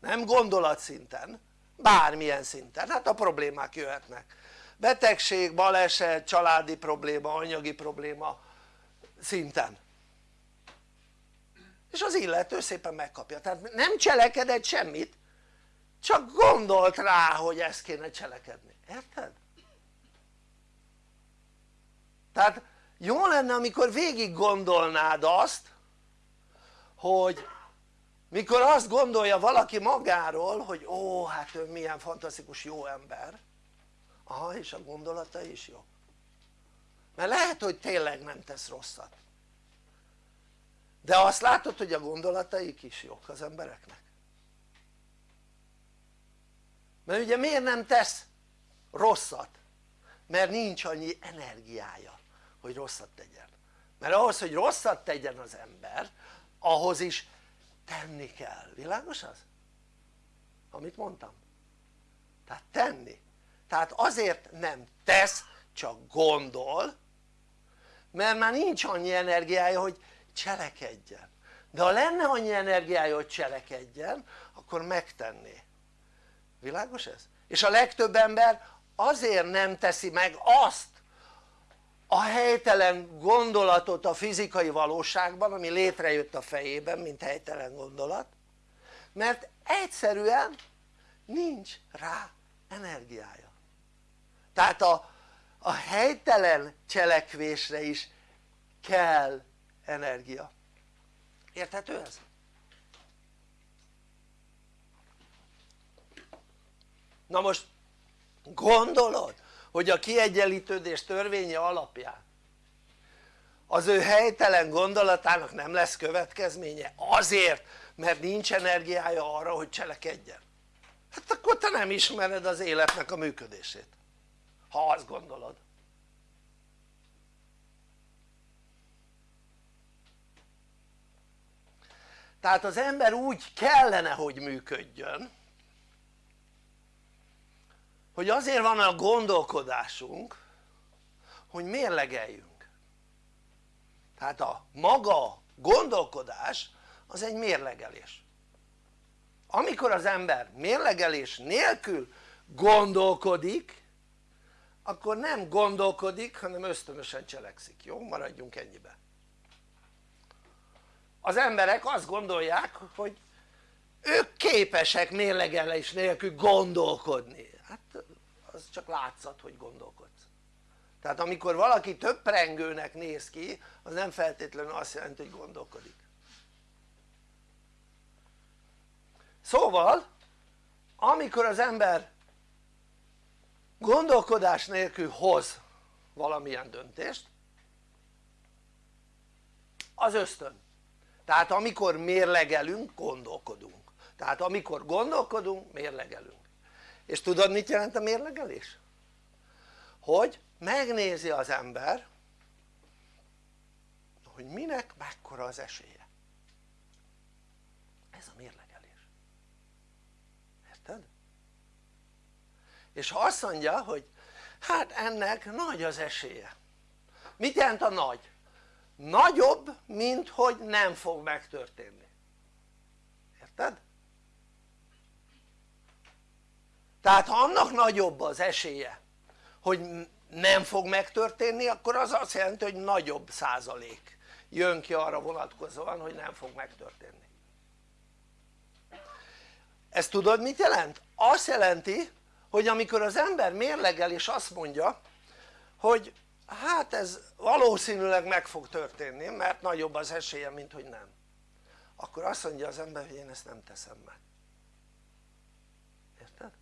nem gondolatszinten, bármilyen szinten, hát a problémák jöhetnek. Betegség, baleset, családi probléma, anyagi probléma szinten. És az illető szépen megkapja, tehát nem cselekedett semmit csak gondolt rá hogy ezt kéne cselekedni, érted? tehát jó lenne amikor végig gondolnád azt hogy mikor azt gondolja valaki magáról hogy ó hát ő milyen fantasztikus jó ember. Aha és a gondolata is jó. Mert lehet hogy tényleg nem tesz rosszat. De azt látod hogy a gondolataik is jók az embereknek. Mert ugye miért nem tesz rosszat? mert nincs annyi energiája hogy rosszat tegyen. Mert ahhoz hogy rosszat tegyen az ember ahhoz is tenni kell, világos az? amit mondtam. Tehát tenni. Tehát azért nem tesz csak gondol mert már nincs annyi energiája hogy cselekedjen. De ha lenne annyi energiája hogy cselekedjen akkor megtenné. Világos ez? és a legtöbb ember azért nem teszi meg azt a helytelen gondolatot a fizikai valóságban ami létrejött a fejében mint helytelen gondolat mert egyszerűen nincs rá energiája. Tehát a, a helytelen cselekvésre is kell energia. Érthető ez? na most gondolod hogy a kiegyenlítődés törvénye alapján az ő helytelen gondolatának nem lesz következménye azért mert nincs energiája arra hogy cselekedjen. Hát akkor te nem ismered az életnek a működését ha azt gondolod. Tehát az ember úgy kellene hogy működjön hogy azért van a gondolkodásunk hogy mérlegeljünk. Tehát a maga gondolkodás az egy mérlegelés. Amikor az ember mérlegelés nélkül gondolkodik akkor nem gondolkodik hanem ösztönösen cselekszik, jó? maradjunk ennyibe. Az emberek azt gondolják hogy ők képesek mérlegelés nélkül gondolkodni az csak látszat hogy gondolkodsz. Tehát amikor valaki töprengőnek néz ki az nem feltétlenül azt jelenti hogy gondolkodik. Szóval amikor az ember gondolkodás nélkül hoz valamilyen döntést az ösztön. Tehát amikor mérlegelünk gondolkodunk. Tehát amikor gondolkodunk mérlegelünk és tudod mit jelent a mérlegelés? hogy megnézi az ember hogy minek mekkora az esélye ez a mérlegelés érted? és ha azt mondja hogy hát ennek nagy az esélye mit jelent a nagy? nagyobb mint hogy nem fog megtörténni érted? Tehát ha annak nagyobb az esélye hogy nem fog megtörténni akkor az azt jelenti hogy nagyobb százalék jön ki arra vonatkozóan hogy nem fog megtörténni ezt tudod mit jelent? azt jelenti hogy amikor az ember mérlegel és azt mondja hogy hát ez valószínűleg meg fog történni mert nagyobb az esélye mint hogy nem akkor azt mondja az ember hogy én ezt nem teszem meg érted?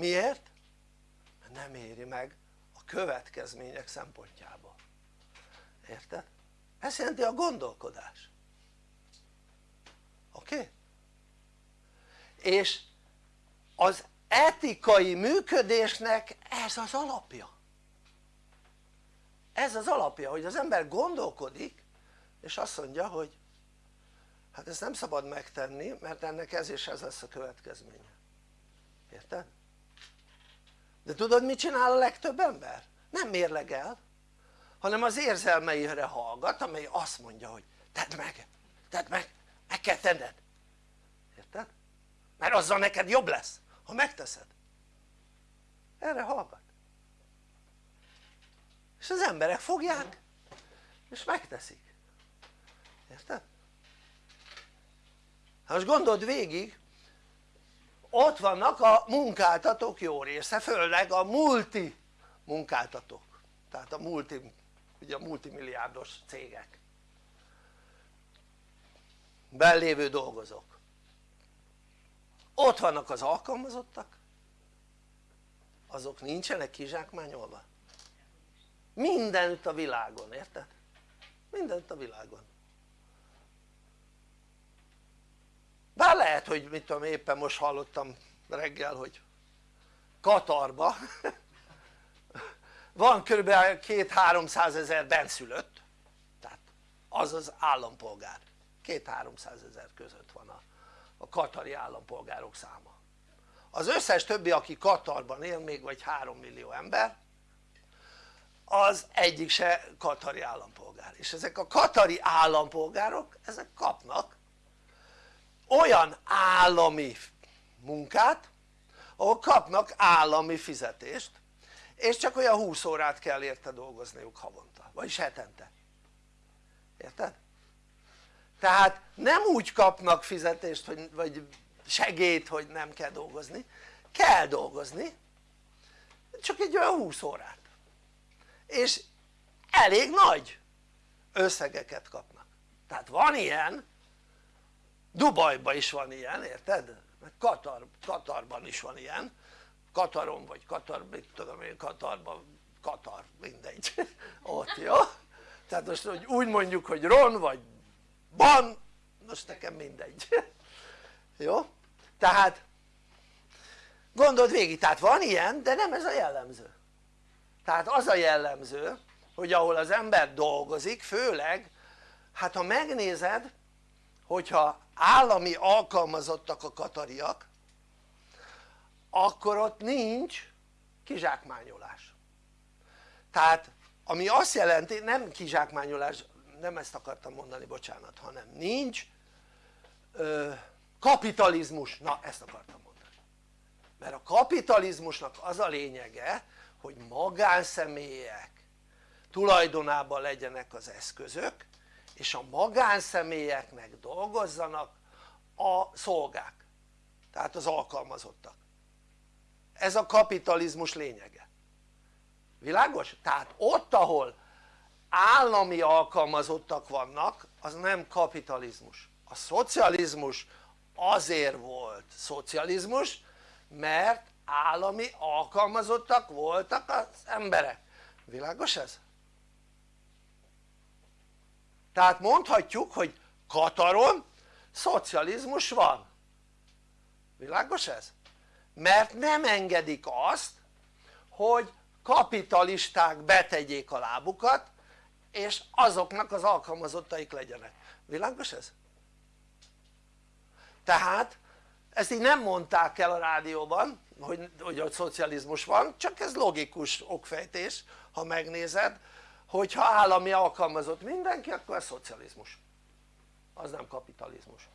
Miért? mert nem éri meg a következmények szempontjából érted? ez jelenti a gondolkodás oké? És az etikai működésnek ez az alapja ez az alapja hogy az ember gondolkodik és azt mondja hogy hát ezt nem szabad megtenni mert ennek ez és ez lesz a következménye érted? De tudod mit csinál a legtöbb ember? nem mérlegel hanem az érzelmeire hallgat amely azt mondja hogy tedd meg, tedd meg, meg kell tenned érted? mert azzal neked jobb lesz ha megteszed erre hallgat és az emberek fogják és megteszik érted? hát most gondold végig ott vannak a munkáltatók jó része, főleg a multi munkáltatók. Tehát a multi, ugye a multimilliárdos cégek. Bellévő dolgozók. Ott vannak az alkalmazottak. Azok nincsenek kizsákmányolva. Mindenütt a világon, érted? mindenütt a világon bár lehet hogy mit tudom éppen most hallottam reggel hogy Katarba *laughs* van kb. 2-300 ezer benszülött. Tehát az az állampolgár. 2-300 ezer között van a, a katari állampolgárok száma. Az összes többi aki Katarban él még vagy 3 millió ember az egyik se katari állampolgár. És ezek a katari állampolgárok ezek kapnak olyan állami munkát ahol kapnak állami fizetést és csak olyan 20 órát kell érte dolgozniuk havonta, vagyis hetente. Érted? tehát nem úgy kapnak fizetést hogy, vagy segét hogy nem kell dolgozni. Kell dolgozni csak egy olyan 20 órát. És elég nagy összegeket kapnak. Tehát van ilyen Dubajban is van ilyen érted? meg Katar, Katarban is van ilyen Kataron vagy Katar, mit tudom én Katarban, Katar, mindegy *laughs* ott jó? tehát most hogy úgy mondjuk hogy Ron vagy Ban most nekem mindegy *laughs* jó? tehát gondold végig, tehát van ilyen de nem ez a jellemző tehát az a jellemző hogy ahol az ember dolgozik főleg hát ha megnézed hogyha állami alkalmazottak a katariak akkor ott nincs kizsákmányolás. Tehát ami azt jelenti, nem kizsákmányolás, nem ezt akartam mondani, bocsánat, hanem nincs ö, kapitalizmus, na ezt akartam mondani. Mert a kapitalizmusnak az a lényege hogy magánszemélyek tulajdonában legyenek az eszközök és a magánszemélyeknek dolgozzanak a szolgák tehát az alkalmazottak ez a kapitalizmus lényege világos? tehát ott ahol állami alkalmazottak vannak az nem kapitalizmus a szocializmus azért volt szocializmus mert állami alkalmazottak voltak az emberek világos ez? Tehát mondhatjuk hogy Kataron szocializmus van világos ez? mert nem engedik azt hogy kapitalisták betegyék a lábukat és azoknak az alkalmazottaik legyenek, világos ez? tehát ezt így nem mondták el a rádióban hogy, hogy a szocializmus van csak ez logikus okfejtés ha megnézed hogyha állami alkalmazott mindenki akkor ez szocializmus. Az nem kapitalizmus.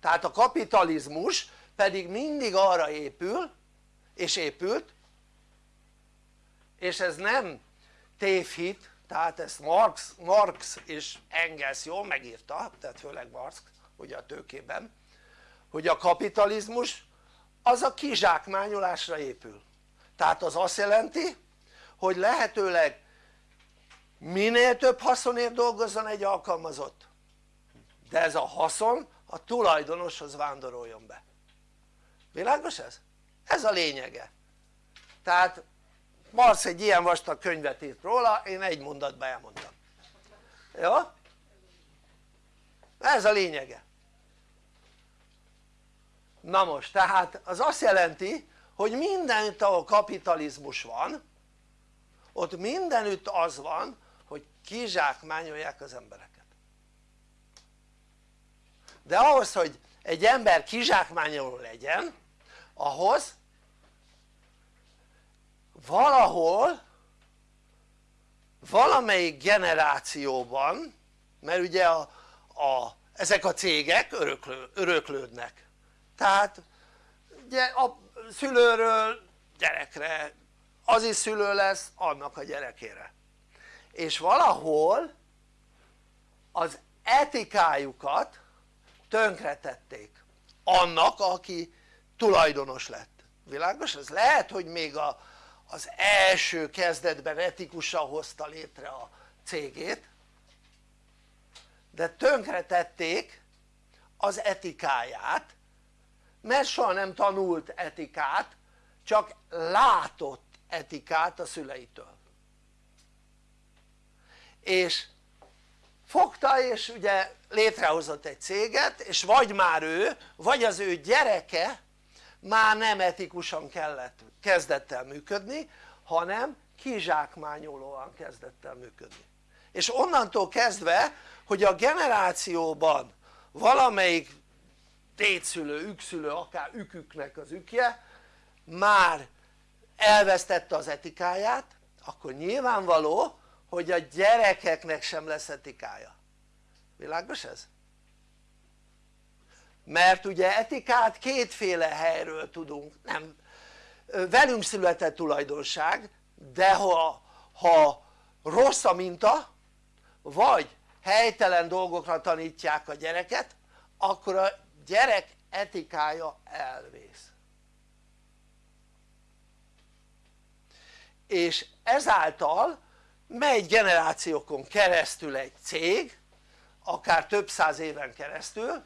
Tehát a kapitalizmus pedig mindig arra épül és épült és ez nem tévhit tehát ezt Marx, Marx és Engels jól megírta tehát főleg Marx ugye a tőkében hogy a kapitalizmus az a kizsákmányolásra épül. Tehát az azt jelenti hogy lehetőleg minél több haszonért dolgozzon egy alkalmazott. De ez a haszon a tulajdonoshoz vándoroljon be. Világos ez? ez a lényege. Tehát Marx egy ilyen vastag könyvet írt róla, én egy mondatban elmondtam. Jó? ez a lényege. Na most tehát az azt jelenti hogy mindenütt ahol kapitalizmus van ott mindenütt az van kizsákmányolják az embereket. De ahhoz hogy egy ember kizsákmányoló legyen ahhoz valahol valamelyik generációban mert ugye a, a, ezek a cégek öröklő, öröklődnek. Tehát ugye a szülőről gyerekre az is szülő lesz annak a gyerekére és valahol az etikájukat tönkretették annak aki tulajdonos lett világos? ez lehet hogy még a, az első kezdetben etikusan hozta létre a cégét de tönkretették az etikáját mert soha nem tanult etikát csak látott etikát a szüleitől és fogta és ugye létrehozott egy céget és vagy már ő vagy az ő gyereke már nem etikusan kellett, kezdett el működni hanem kizsákmányolóan kezdett el működni. És onnantól kezdve hogy a generációban valamelyik tétszülő, ükszülő, akár üküknek az ükje már elvesztette az etikáját akkor nyilvánvaló hogy a gyerekeknek sem lesz etikája világos ez? mert ugye etikát kétféle helyről tudunk, nem velünk született tulajdonság de ha, ha rossz a minta vagy helytelen dolgokra tanítják a gyereket akkor a gyerek etikája elvész és ezáltal megy generációkon keresztül egy cég akár több száz éven keresztül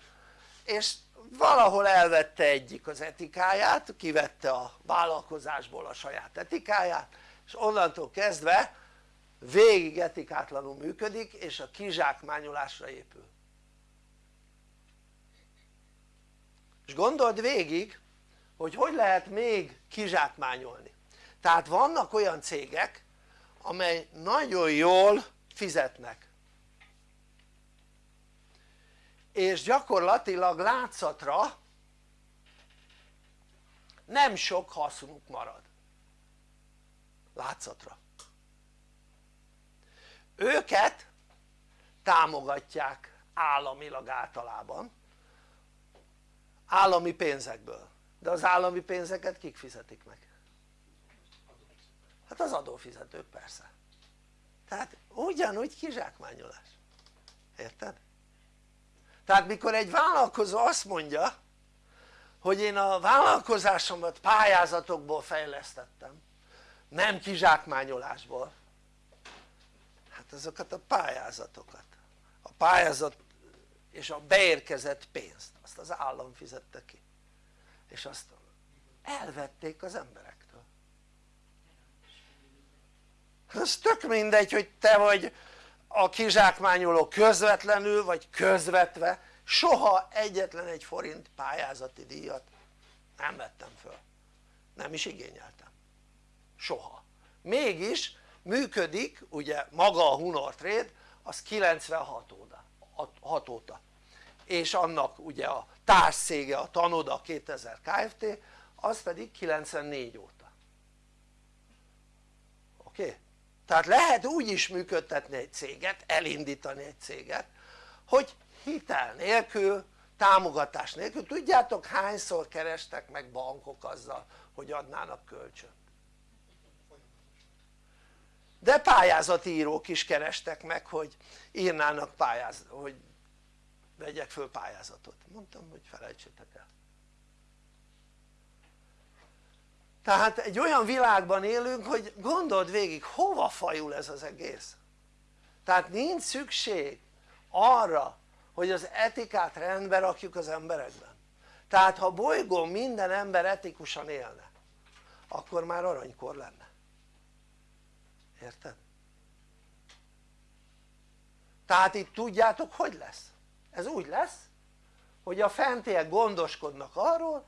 és valahol elvette egyik az etikáját, kivette a vállalkozásból a saját etikáját és onnantól kezdve végig etikátlanul működik és a kizsákmányolásra épül. És gondold végig hogy hogy lehet még kizsákmányolni. Tehát vannak olyan cégek amely nagyon jól fizetnek. És gyakorlatilag látszatra nem sok hasznuk marad. Látszatra. Őket támogatják államilag általában állami pénzekből. De az állami pénzeket kik fizetik meg? Hát az adófizetők persze. Tehát ugyanúgy kizsákmányolás. Érted? tehát mikor egy vállalkozó azt mondja hogy én a vállalkozásomat pályázatokból fejlesztettem nem kizsákmányolásból hát azokat a pályázatokat. A pályázat és a beérkezett pénzt azt az állam fizette ki. És azt elvették az emberektől ez tök mindegy hogy te vagy a kizsákmányoló közvetlenül vagy közvetve. Soha egyetlen egy forint pályázati díjat nem vettem föl. Nem is igényeltem. Soha. Mégis működik ugye maga a Hunor Trade az 96 óta, 6 óta. És annak ugye a társszége a Tanoda 2000 Kft az pedig 94 óta. Oké? Okay? Tehát lehet úgy is működtetni egy céget, elindítani egy céget hogy hitel nélkül, támogatás nélkül, tudjátok hányszor kerestek meg bankok azzal hogy adnának kölcsönt? De pályázatírók is kerestek meg hogy írnának pályázatot, hogy vegyek föl pályázatot, mondtam hogy felejtsétek el tehát egy olyan világban élünk hogy gondold végig hova fajul ez az egész tehát nincs szükség arra hogy az etikát rendbe rakjuk az emberekben tehát ha bolygón minden ember etikusan élne akkor már aranykor lenne érted? tehát itt tudjátok hogy lesz? ez úgy lesz hogy a fentiek gondoskodnak arról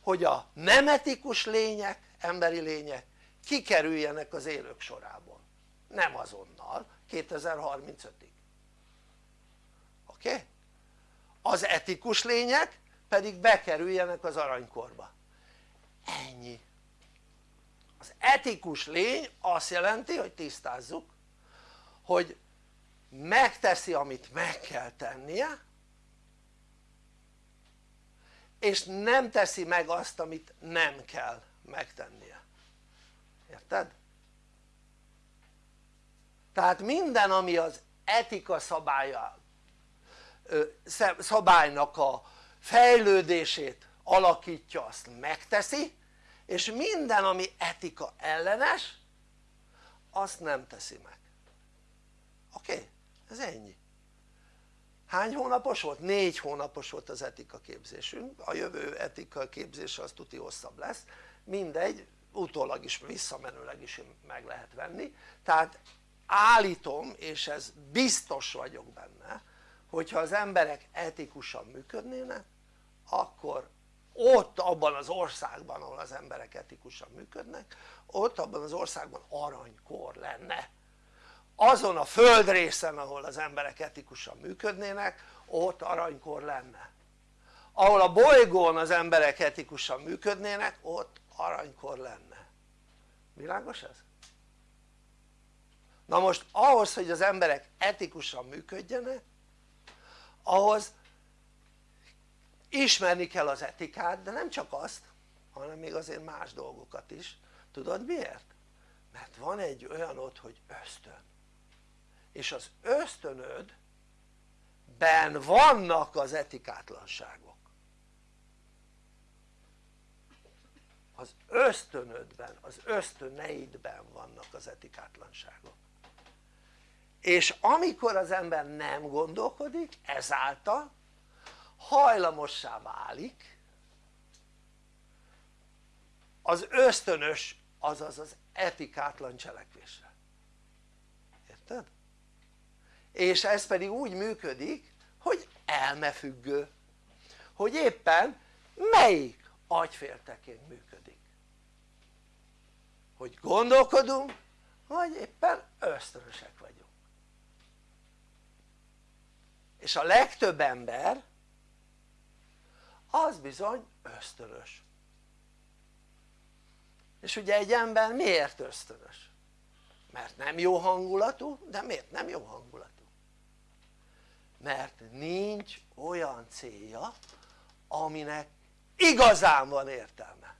hogy a nem etikus lények, emberi lények kikerüljenek az élők sorából. Nem azonnal 2035-ig oké? Az etikus lények pedig bekerüljenek az aranykorba. Ennyi. Az etikus lény azt jelenti hogy tisztázzuk hogy megteszi amit meg kell tennie és nem teszi meg azt amit nem kell megtennie érted? tehát minden ami az etika szabálya szabálynak a fejlődését alakítja azt megteszi és minden ami etika ellenes azt nem teszi meg oké? Ez ennyi hány hónapos volt? négy hónapos volt az etika képzésünk. A jövő etika képzése az tuti hosszabb lesz. Mindegy utólag is visszamenőleg is meg lehet venni. Tehát állítom és ez biztos vagyok benne hogyha az emberek etikusan működnének akkor ott abban az országban ahol az emberek etikusan működnek ott abban az országban aranykor lenne azon a földrészen ahol az emberek etikusan működnének ott aranykor lenne ahol a bolygón az emberek etikusan működnének ott aranykor lenne világos ez? na most ahhoz hogy az emberek etikusan működjenek ahhoz ismerni kell az etikát de nem csak azt hanem még azért más dolgokat is tudod miért? mert van egy olyan ott hogy ösztön és az ösztönöd ben vannak az etikátlanságok. Az ösztönödben, az ösztöneidben vannak az etikátlanságok. És amikor az ember nem gondolkodik ezáltal hajlamossá válik az ösztönös azaz az etikátlan cselekvésre. Érted? És ez pedig úgy működik hogy elmefüggő hogy éppen melyik agyféltekén működik hogy gondolkodunk vagy éppen ösztönösek vagyunk és a legtöbb ember az bizony ösztönös és ugye egy ember miért ösztönös? mert nem jó hangulatú, de miért nem jó hangulatú? Mert nincs olyan célja aminek igazán van értelme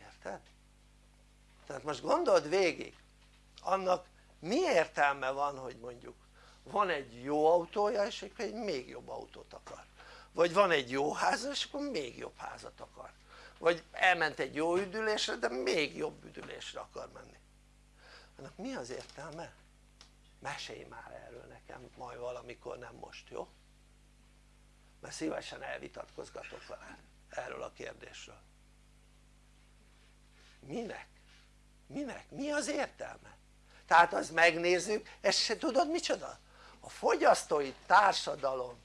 érted? tehát most gondold végig annak mi értelme van hogy mondjuk van egy jó autója és akkor egy még jobb autót akar vagy van egy jó háza és akkor még jobb házat akar vagy elment egy jó üdülésre de még jobb üdülésre akar menni annak mi az értelme? Mesélj már erről nekem majd valamikor nem most jó? mert szívesen elvitatkozgatok vele erről a kérdésről minek? minek? mi az értelme? tehát az megnézzük, ezt se tudod micsoda? a fogyasztói társadalom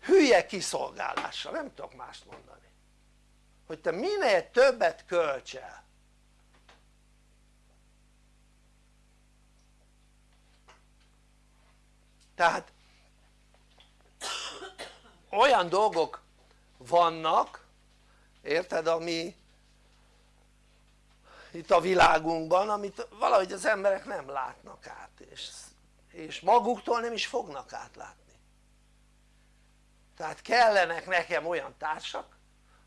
hülye kiszolgálása, nem tudok mást mondani hogy te minél többet költs tehát olyan dolgok vannak érted ami itt a világunkban amit valahogy az emberek nem látnak át és, és maguktól nem is fognak átlátni. Tehát kellenek nekem olyan társak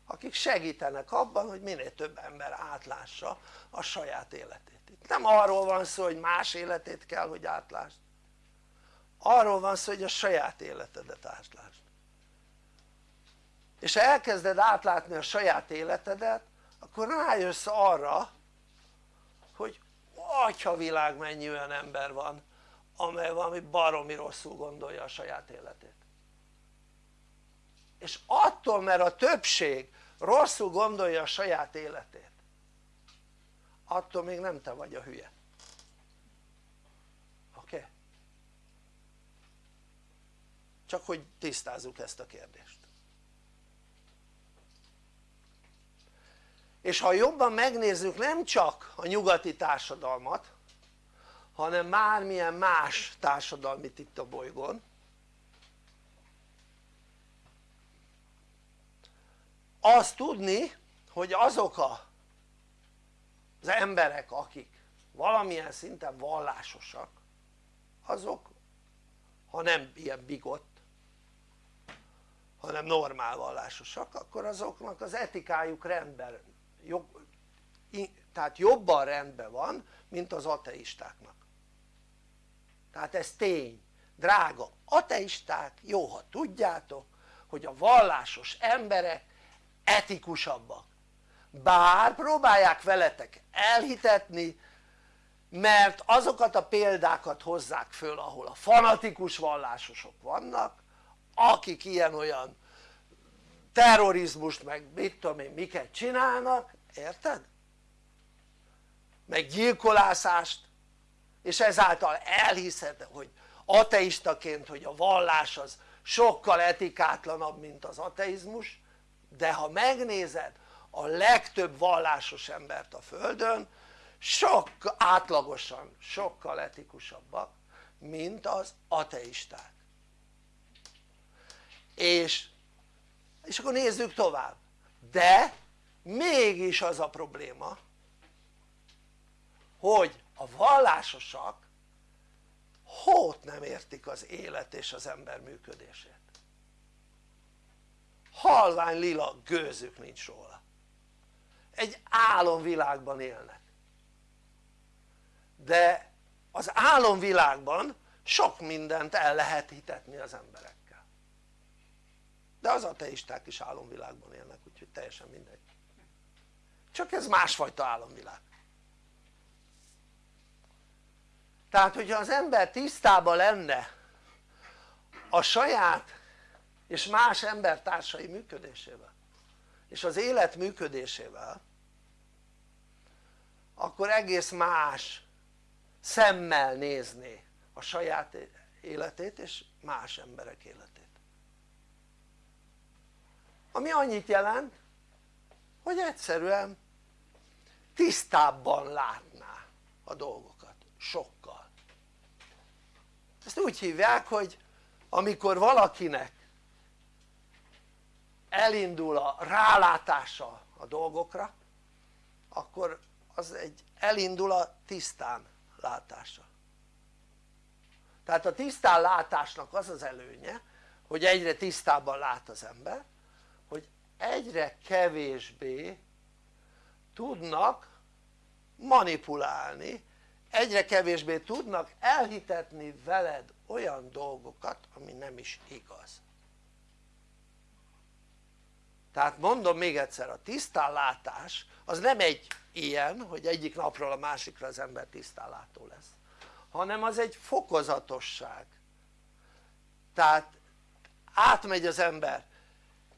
akik segítenek abban hogy minél több ember átlássa a saját életét. Itt nem arról van szó hogy más életét kell hogy átlásd arról van szó hogy a saját életedet átlásd. És ha elkezded átlátni a saját életedet akkor rájössz arra hogy atya világ mennyi olyan ember van amely valami baromi rosszul gondolja a saját életét. És attól mert a többség rosszul gondolja a saját életét attól még nem te vagy a hülye oké? Okay? Csak hogy tisztázzuk ezt a kérdést. És ha jobban megnézzük nem csak a nyugati társadalmat hanem bármilyen más társadalmit itt a bolygón azt tudni hogy azok a, az emberek akik valamilyen szinten vallásosak azok ha nem ilyen bigott hanem normál vallásosak akkor azoknak az etikájuk rendben jobb, tehát jobban rendben van mint az ateistáknak. Tehát ez tény. Drága ateisták jó ha tudjátok hogy a vallásos emberek etikusabbak. Bár próbálják veletek elhitetni mert azokat a példákat hozzák föl ahol a fanatikus vallásosok vannak akik ilyen-olyan terrorizmust meg mit tudom én miket csinálnak, érted? meg gyilkolászást és ezáltal elhiszed hogy ateistaként hogy a vallás az sokkal etikátlanabb mint az ateizmus de ha megnézed a legtöbb vallásos embert a földön sok átlagosan sokkal etikusabbak mint az ateisták és, és akkor nézzük tovább. De mégis az a probléma hogy a vallásosak hót nem értik az élet és az ember működését. Halvány lila gőzük nincs róla. Egy álomvilágban élnek. De az álomvilágban sok mindent el lehet hitetni az emberekkel de az ateisták is álomvilágban élnek úgyhogy teljesen mindegy. Csak ez másfajta álomvilág. Tehát hogyha az ember tisztában lenne a saját és más embertársai működésével és az élet működésével akkor egész más szemmel nézné a saját életét és más emberek életét ami annyit jelent hogy egyszerűen tisztábban látná a dolgokat. Sokkal. Ezt úgy hívják hogy amikor valakinek elindul a rálátása a dolgokra akkor az egy elindul a tisztán látása. Tehát a tisztán látásnak az az előnye hogy egyre tisztábban lát az ember egyre kevésbé tudnak manipulálni egyre kevésbé tudnak elhitetni veled olyan dolgokat ami nem is igaz. Tehát mondom még egyszer a tisztánlátás az nem egy ilyen hogy egyik napról a másikra az ember tisztánlátó lesz hanem az egy fokozatosság. Tehát átmegy az ember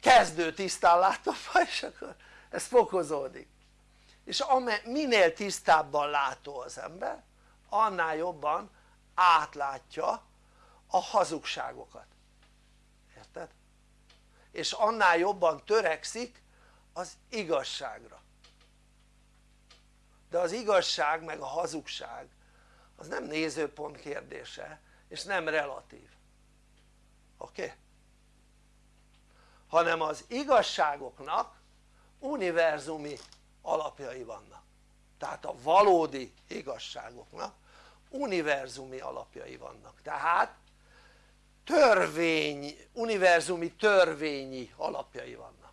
kezdő tisztánlátóba *laughs* és akkor ez fokozódik és minél tisztábban látó az ember annál jobban átlátja a hazugságokat érted? és annál jobban törekszik az igazságra de az igazság meg a hazugság az nem nézőpont kérdése és nem relatív oké? Okay? Hanem az igazságoknak univerzumi alapjai vannak. Tehát a valódi igazságoknak univerzumi alapjai vannak. Tehát törvény, univerzumi törvényi alapjai vannak.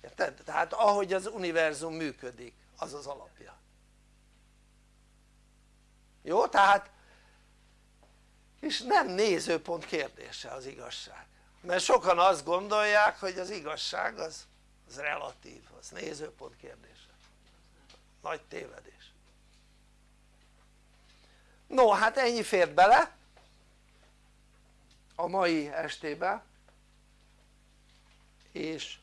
Érted? tehát ahogy az univerzum működik az az alapja. Jó? tehát és nem nézőpont kérdése az igazság mert sokan azt gondolják hogy az igazság az, az relatív, az nézőpont kérdése. Nagy tévedés. No hát ennyi fért bele a mai estébe. És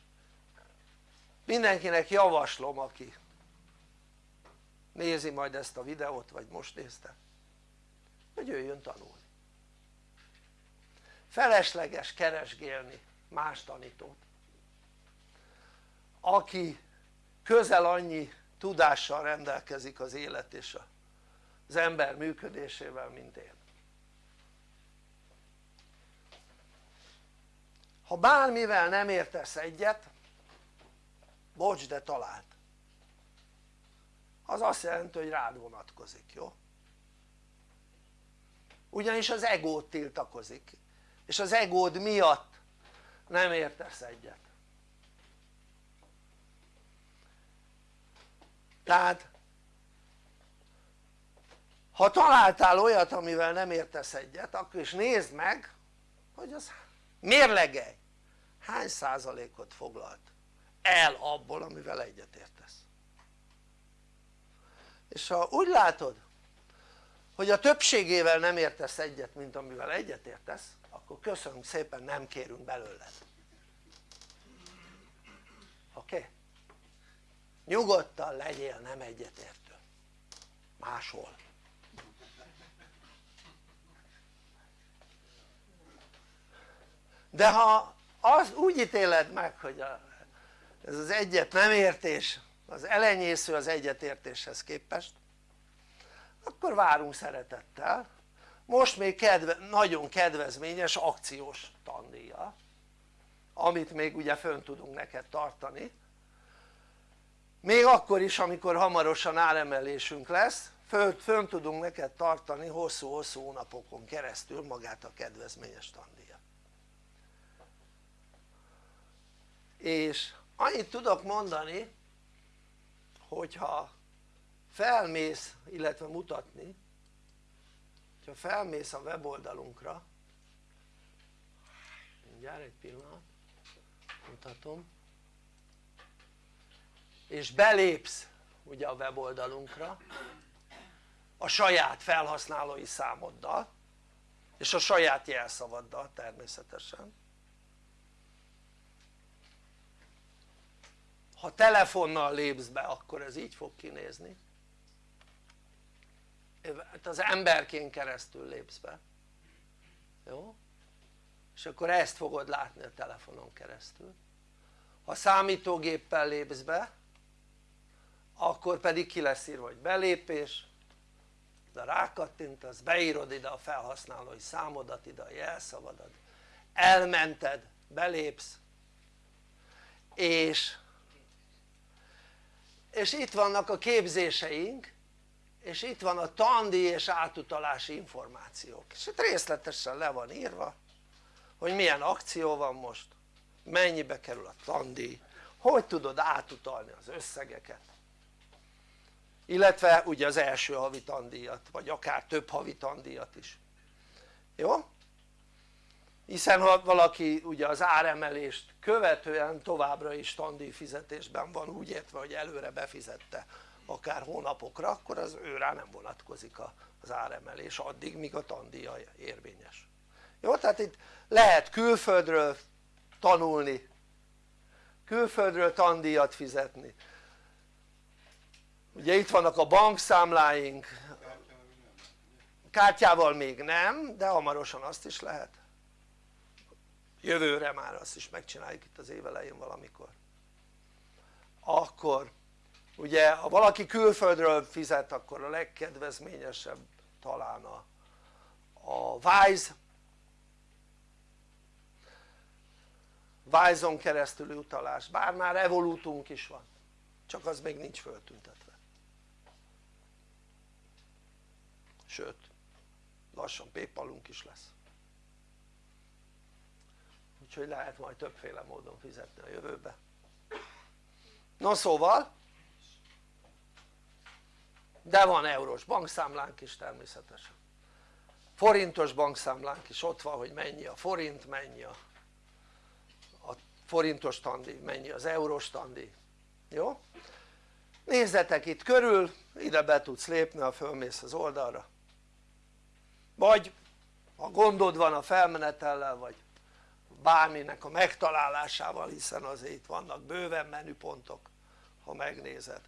mindenkinek javaslom aki nézi majd ezt a videót vagy most nézte hogy jöjjön tanulni felesleges keresgélni más tanítót aki közel annyi tudással rendelkezik az élet és az ember működésével mint én. Ha bármivel nem értesz egyet bocs de talált az azt jelenti hogy rád vonatkozik, jó? ugyanis az egót tiltakozik és az egód miatt nem értesz egyet. Tehát ha találtál olyat amivel nem értesz egyet akkor is nézd meg hogy az mérlegelj hány százalékot foglalt el abból amivel egyet értesz. És ha úgy látod hogy a többségével nem értesz egyet mint amivel egyet értesz akkor köszönjük szépen nem kérünk belőled oké? Okay? nyugodtan legyél nem egyetértő máshol de ha az úgy ítéled meg hogy a, ez az egyet nem értés az elenyésző az egyetértéshez képest akkor várunk szeretettel most még kedve, nagyon kedvezményes akciós tandíja amit még ugye fönn tudunk neked tartani. Még akkor is amikor hamarosan áremelésünk lesz fönn tudunk neked tartani hosszú-hosszú hónapokon keresztül magát a kedvezményes tandíjat. És annyit tudok mondani hogyha felmész illetve mutatni hogyha felmész a weboldalunkra mindjárt egy pillanat mutatom és belépsz ugye a weboldalunkra a saját felhasználói számoddal és a saját jelszavaddal természetesen. Ha telefonnal lépsz be akkor ez így fog kinézni az emberként keresztül lépsz be jó? és akkor ezt fogod látni a telefonon keresztül ha számítógéppel lépsz be akkor pedig ki lesz írva hogy belépés de rákattintasz, beírod ide a felhasználói számodat, ide a jelszavadat elmented, belépsz és és itt vannak a képzéseink és itt van a tandi és átutalási információk. És itt részletesen le van írva hogy milyen akció van most mennyibe kerül a tandi hogy tudod átutalni az összegeket. Illetve ugye az első havi tandíjat vagy akár több havi tandíjat is. Jó? hiszen ha valaki ugye az áremelést követően továbbra is tandíj fizetésben van úgy értve hogy előre befizette akár hónapokra akkor az őrá nem vonatkozik az áremelés addig míg a tandíja érvényes. Jó? tehát itt lehet külföldről tanulni külföldről tandíjat fizetni. Ugye itt vannak a bankszámláink. Kártyával még nem de hamarosan azt is lehet. Jövőre már azt is megcsináljuk itt az év elején valamikor. Akkor ugye ha valaki külföldről fizet akkor a legkedvezményesebb talán a, a Wise. Wise-on keresztüli utalás, bár már evolútunk is van csak az még nincs föltüntetve. Sőt lassan paypalunk is lesz. Úgyhogy lehet majd többféle módon fizetni a jövőbe. No szóval de van eurós bankszámlánk is természetesen. Forintos bankszámlánk is ott van hogy mennyi a forint, mennyi a, a forintos tandi, mennyi az eurós tandi, jó? nézzetek itt körül, ide be tudsz lépni ha fölmész az oldalra. Vagy ha gondod van a felmenetellel vagy bárminek a megtalálásával hiszen azért itt vannak bőven menüpontok ha megnézed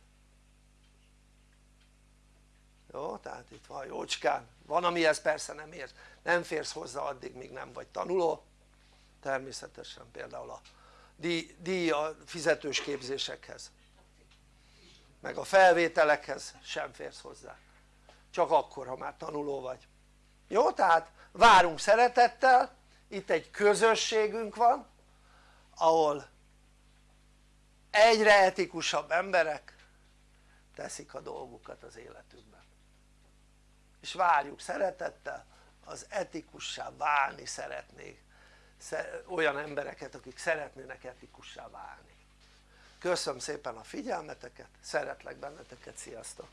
jó? tehát itt van jócskán, van amihez persze nem érsz, nem férsz hozzá addig míg nem vagy tanuló. Természetesen például a díj, a fizetős képzésekhez. Meg a felvételekhez sem férsz hozzá. Csak akkor ha már tanuló vagy. Jó? tehát várunk szeretettel. Itt egy közösségünk van ahol egyre etikusabb emberek teszik a dolgukat az életükben és várjuk szeretettel az etikussá válni szeretnék olyan embereket akik szeretnének etikussá válni köszönöm szépen a figyelmeteket, szeretlek benneteket, sziasztok!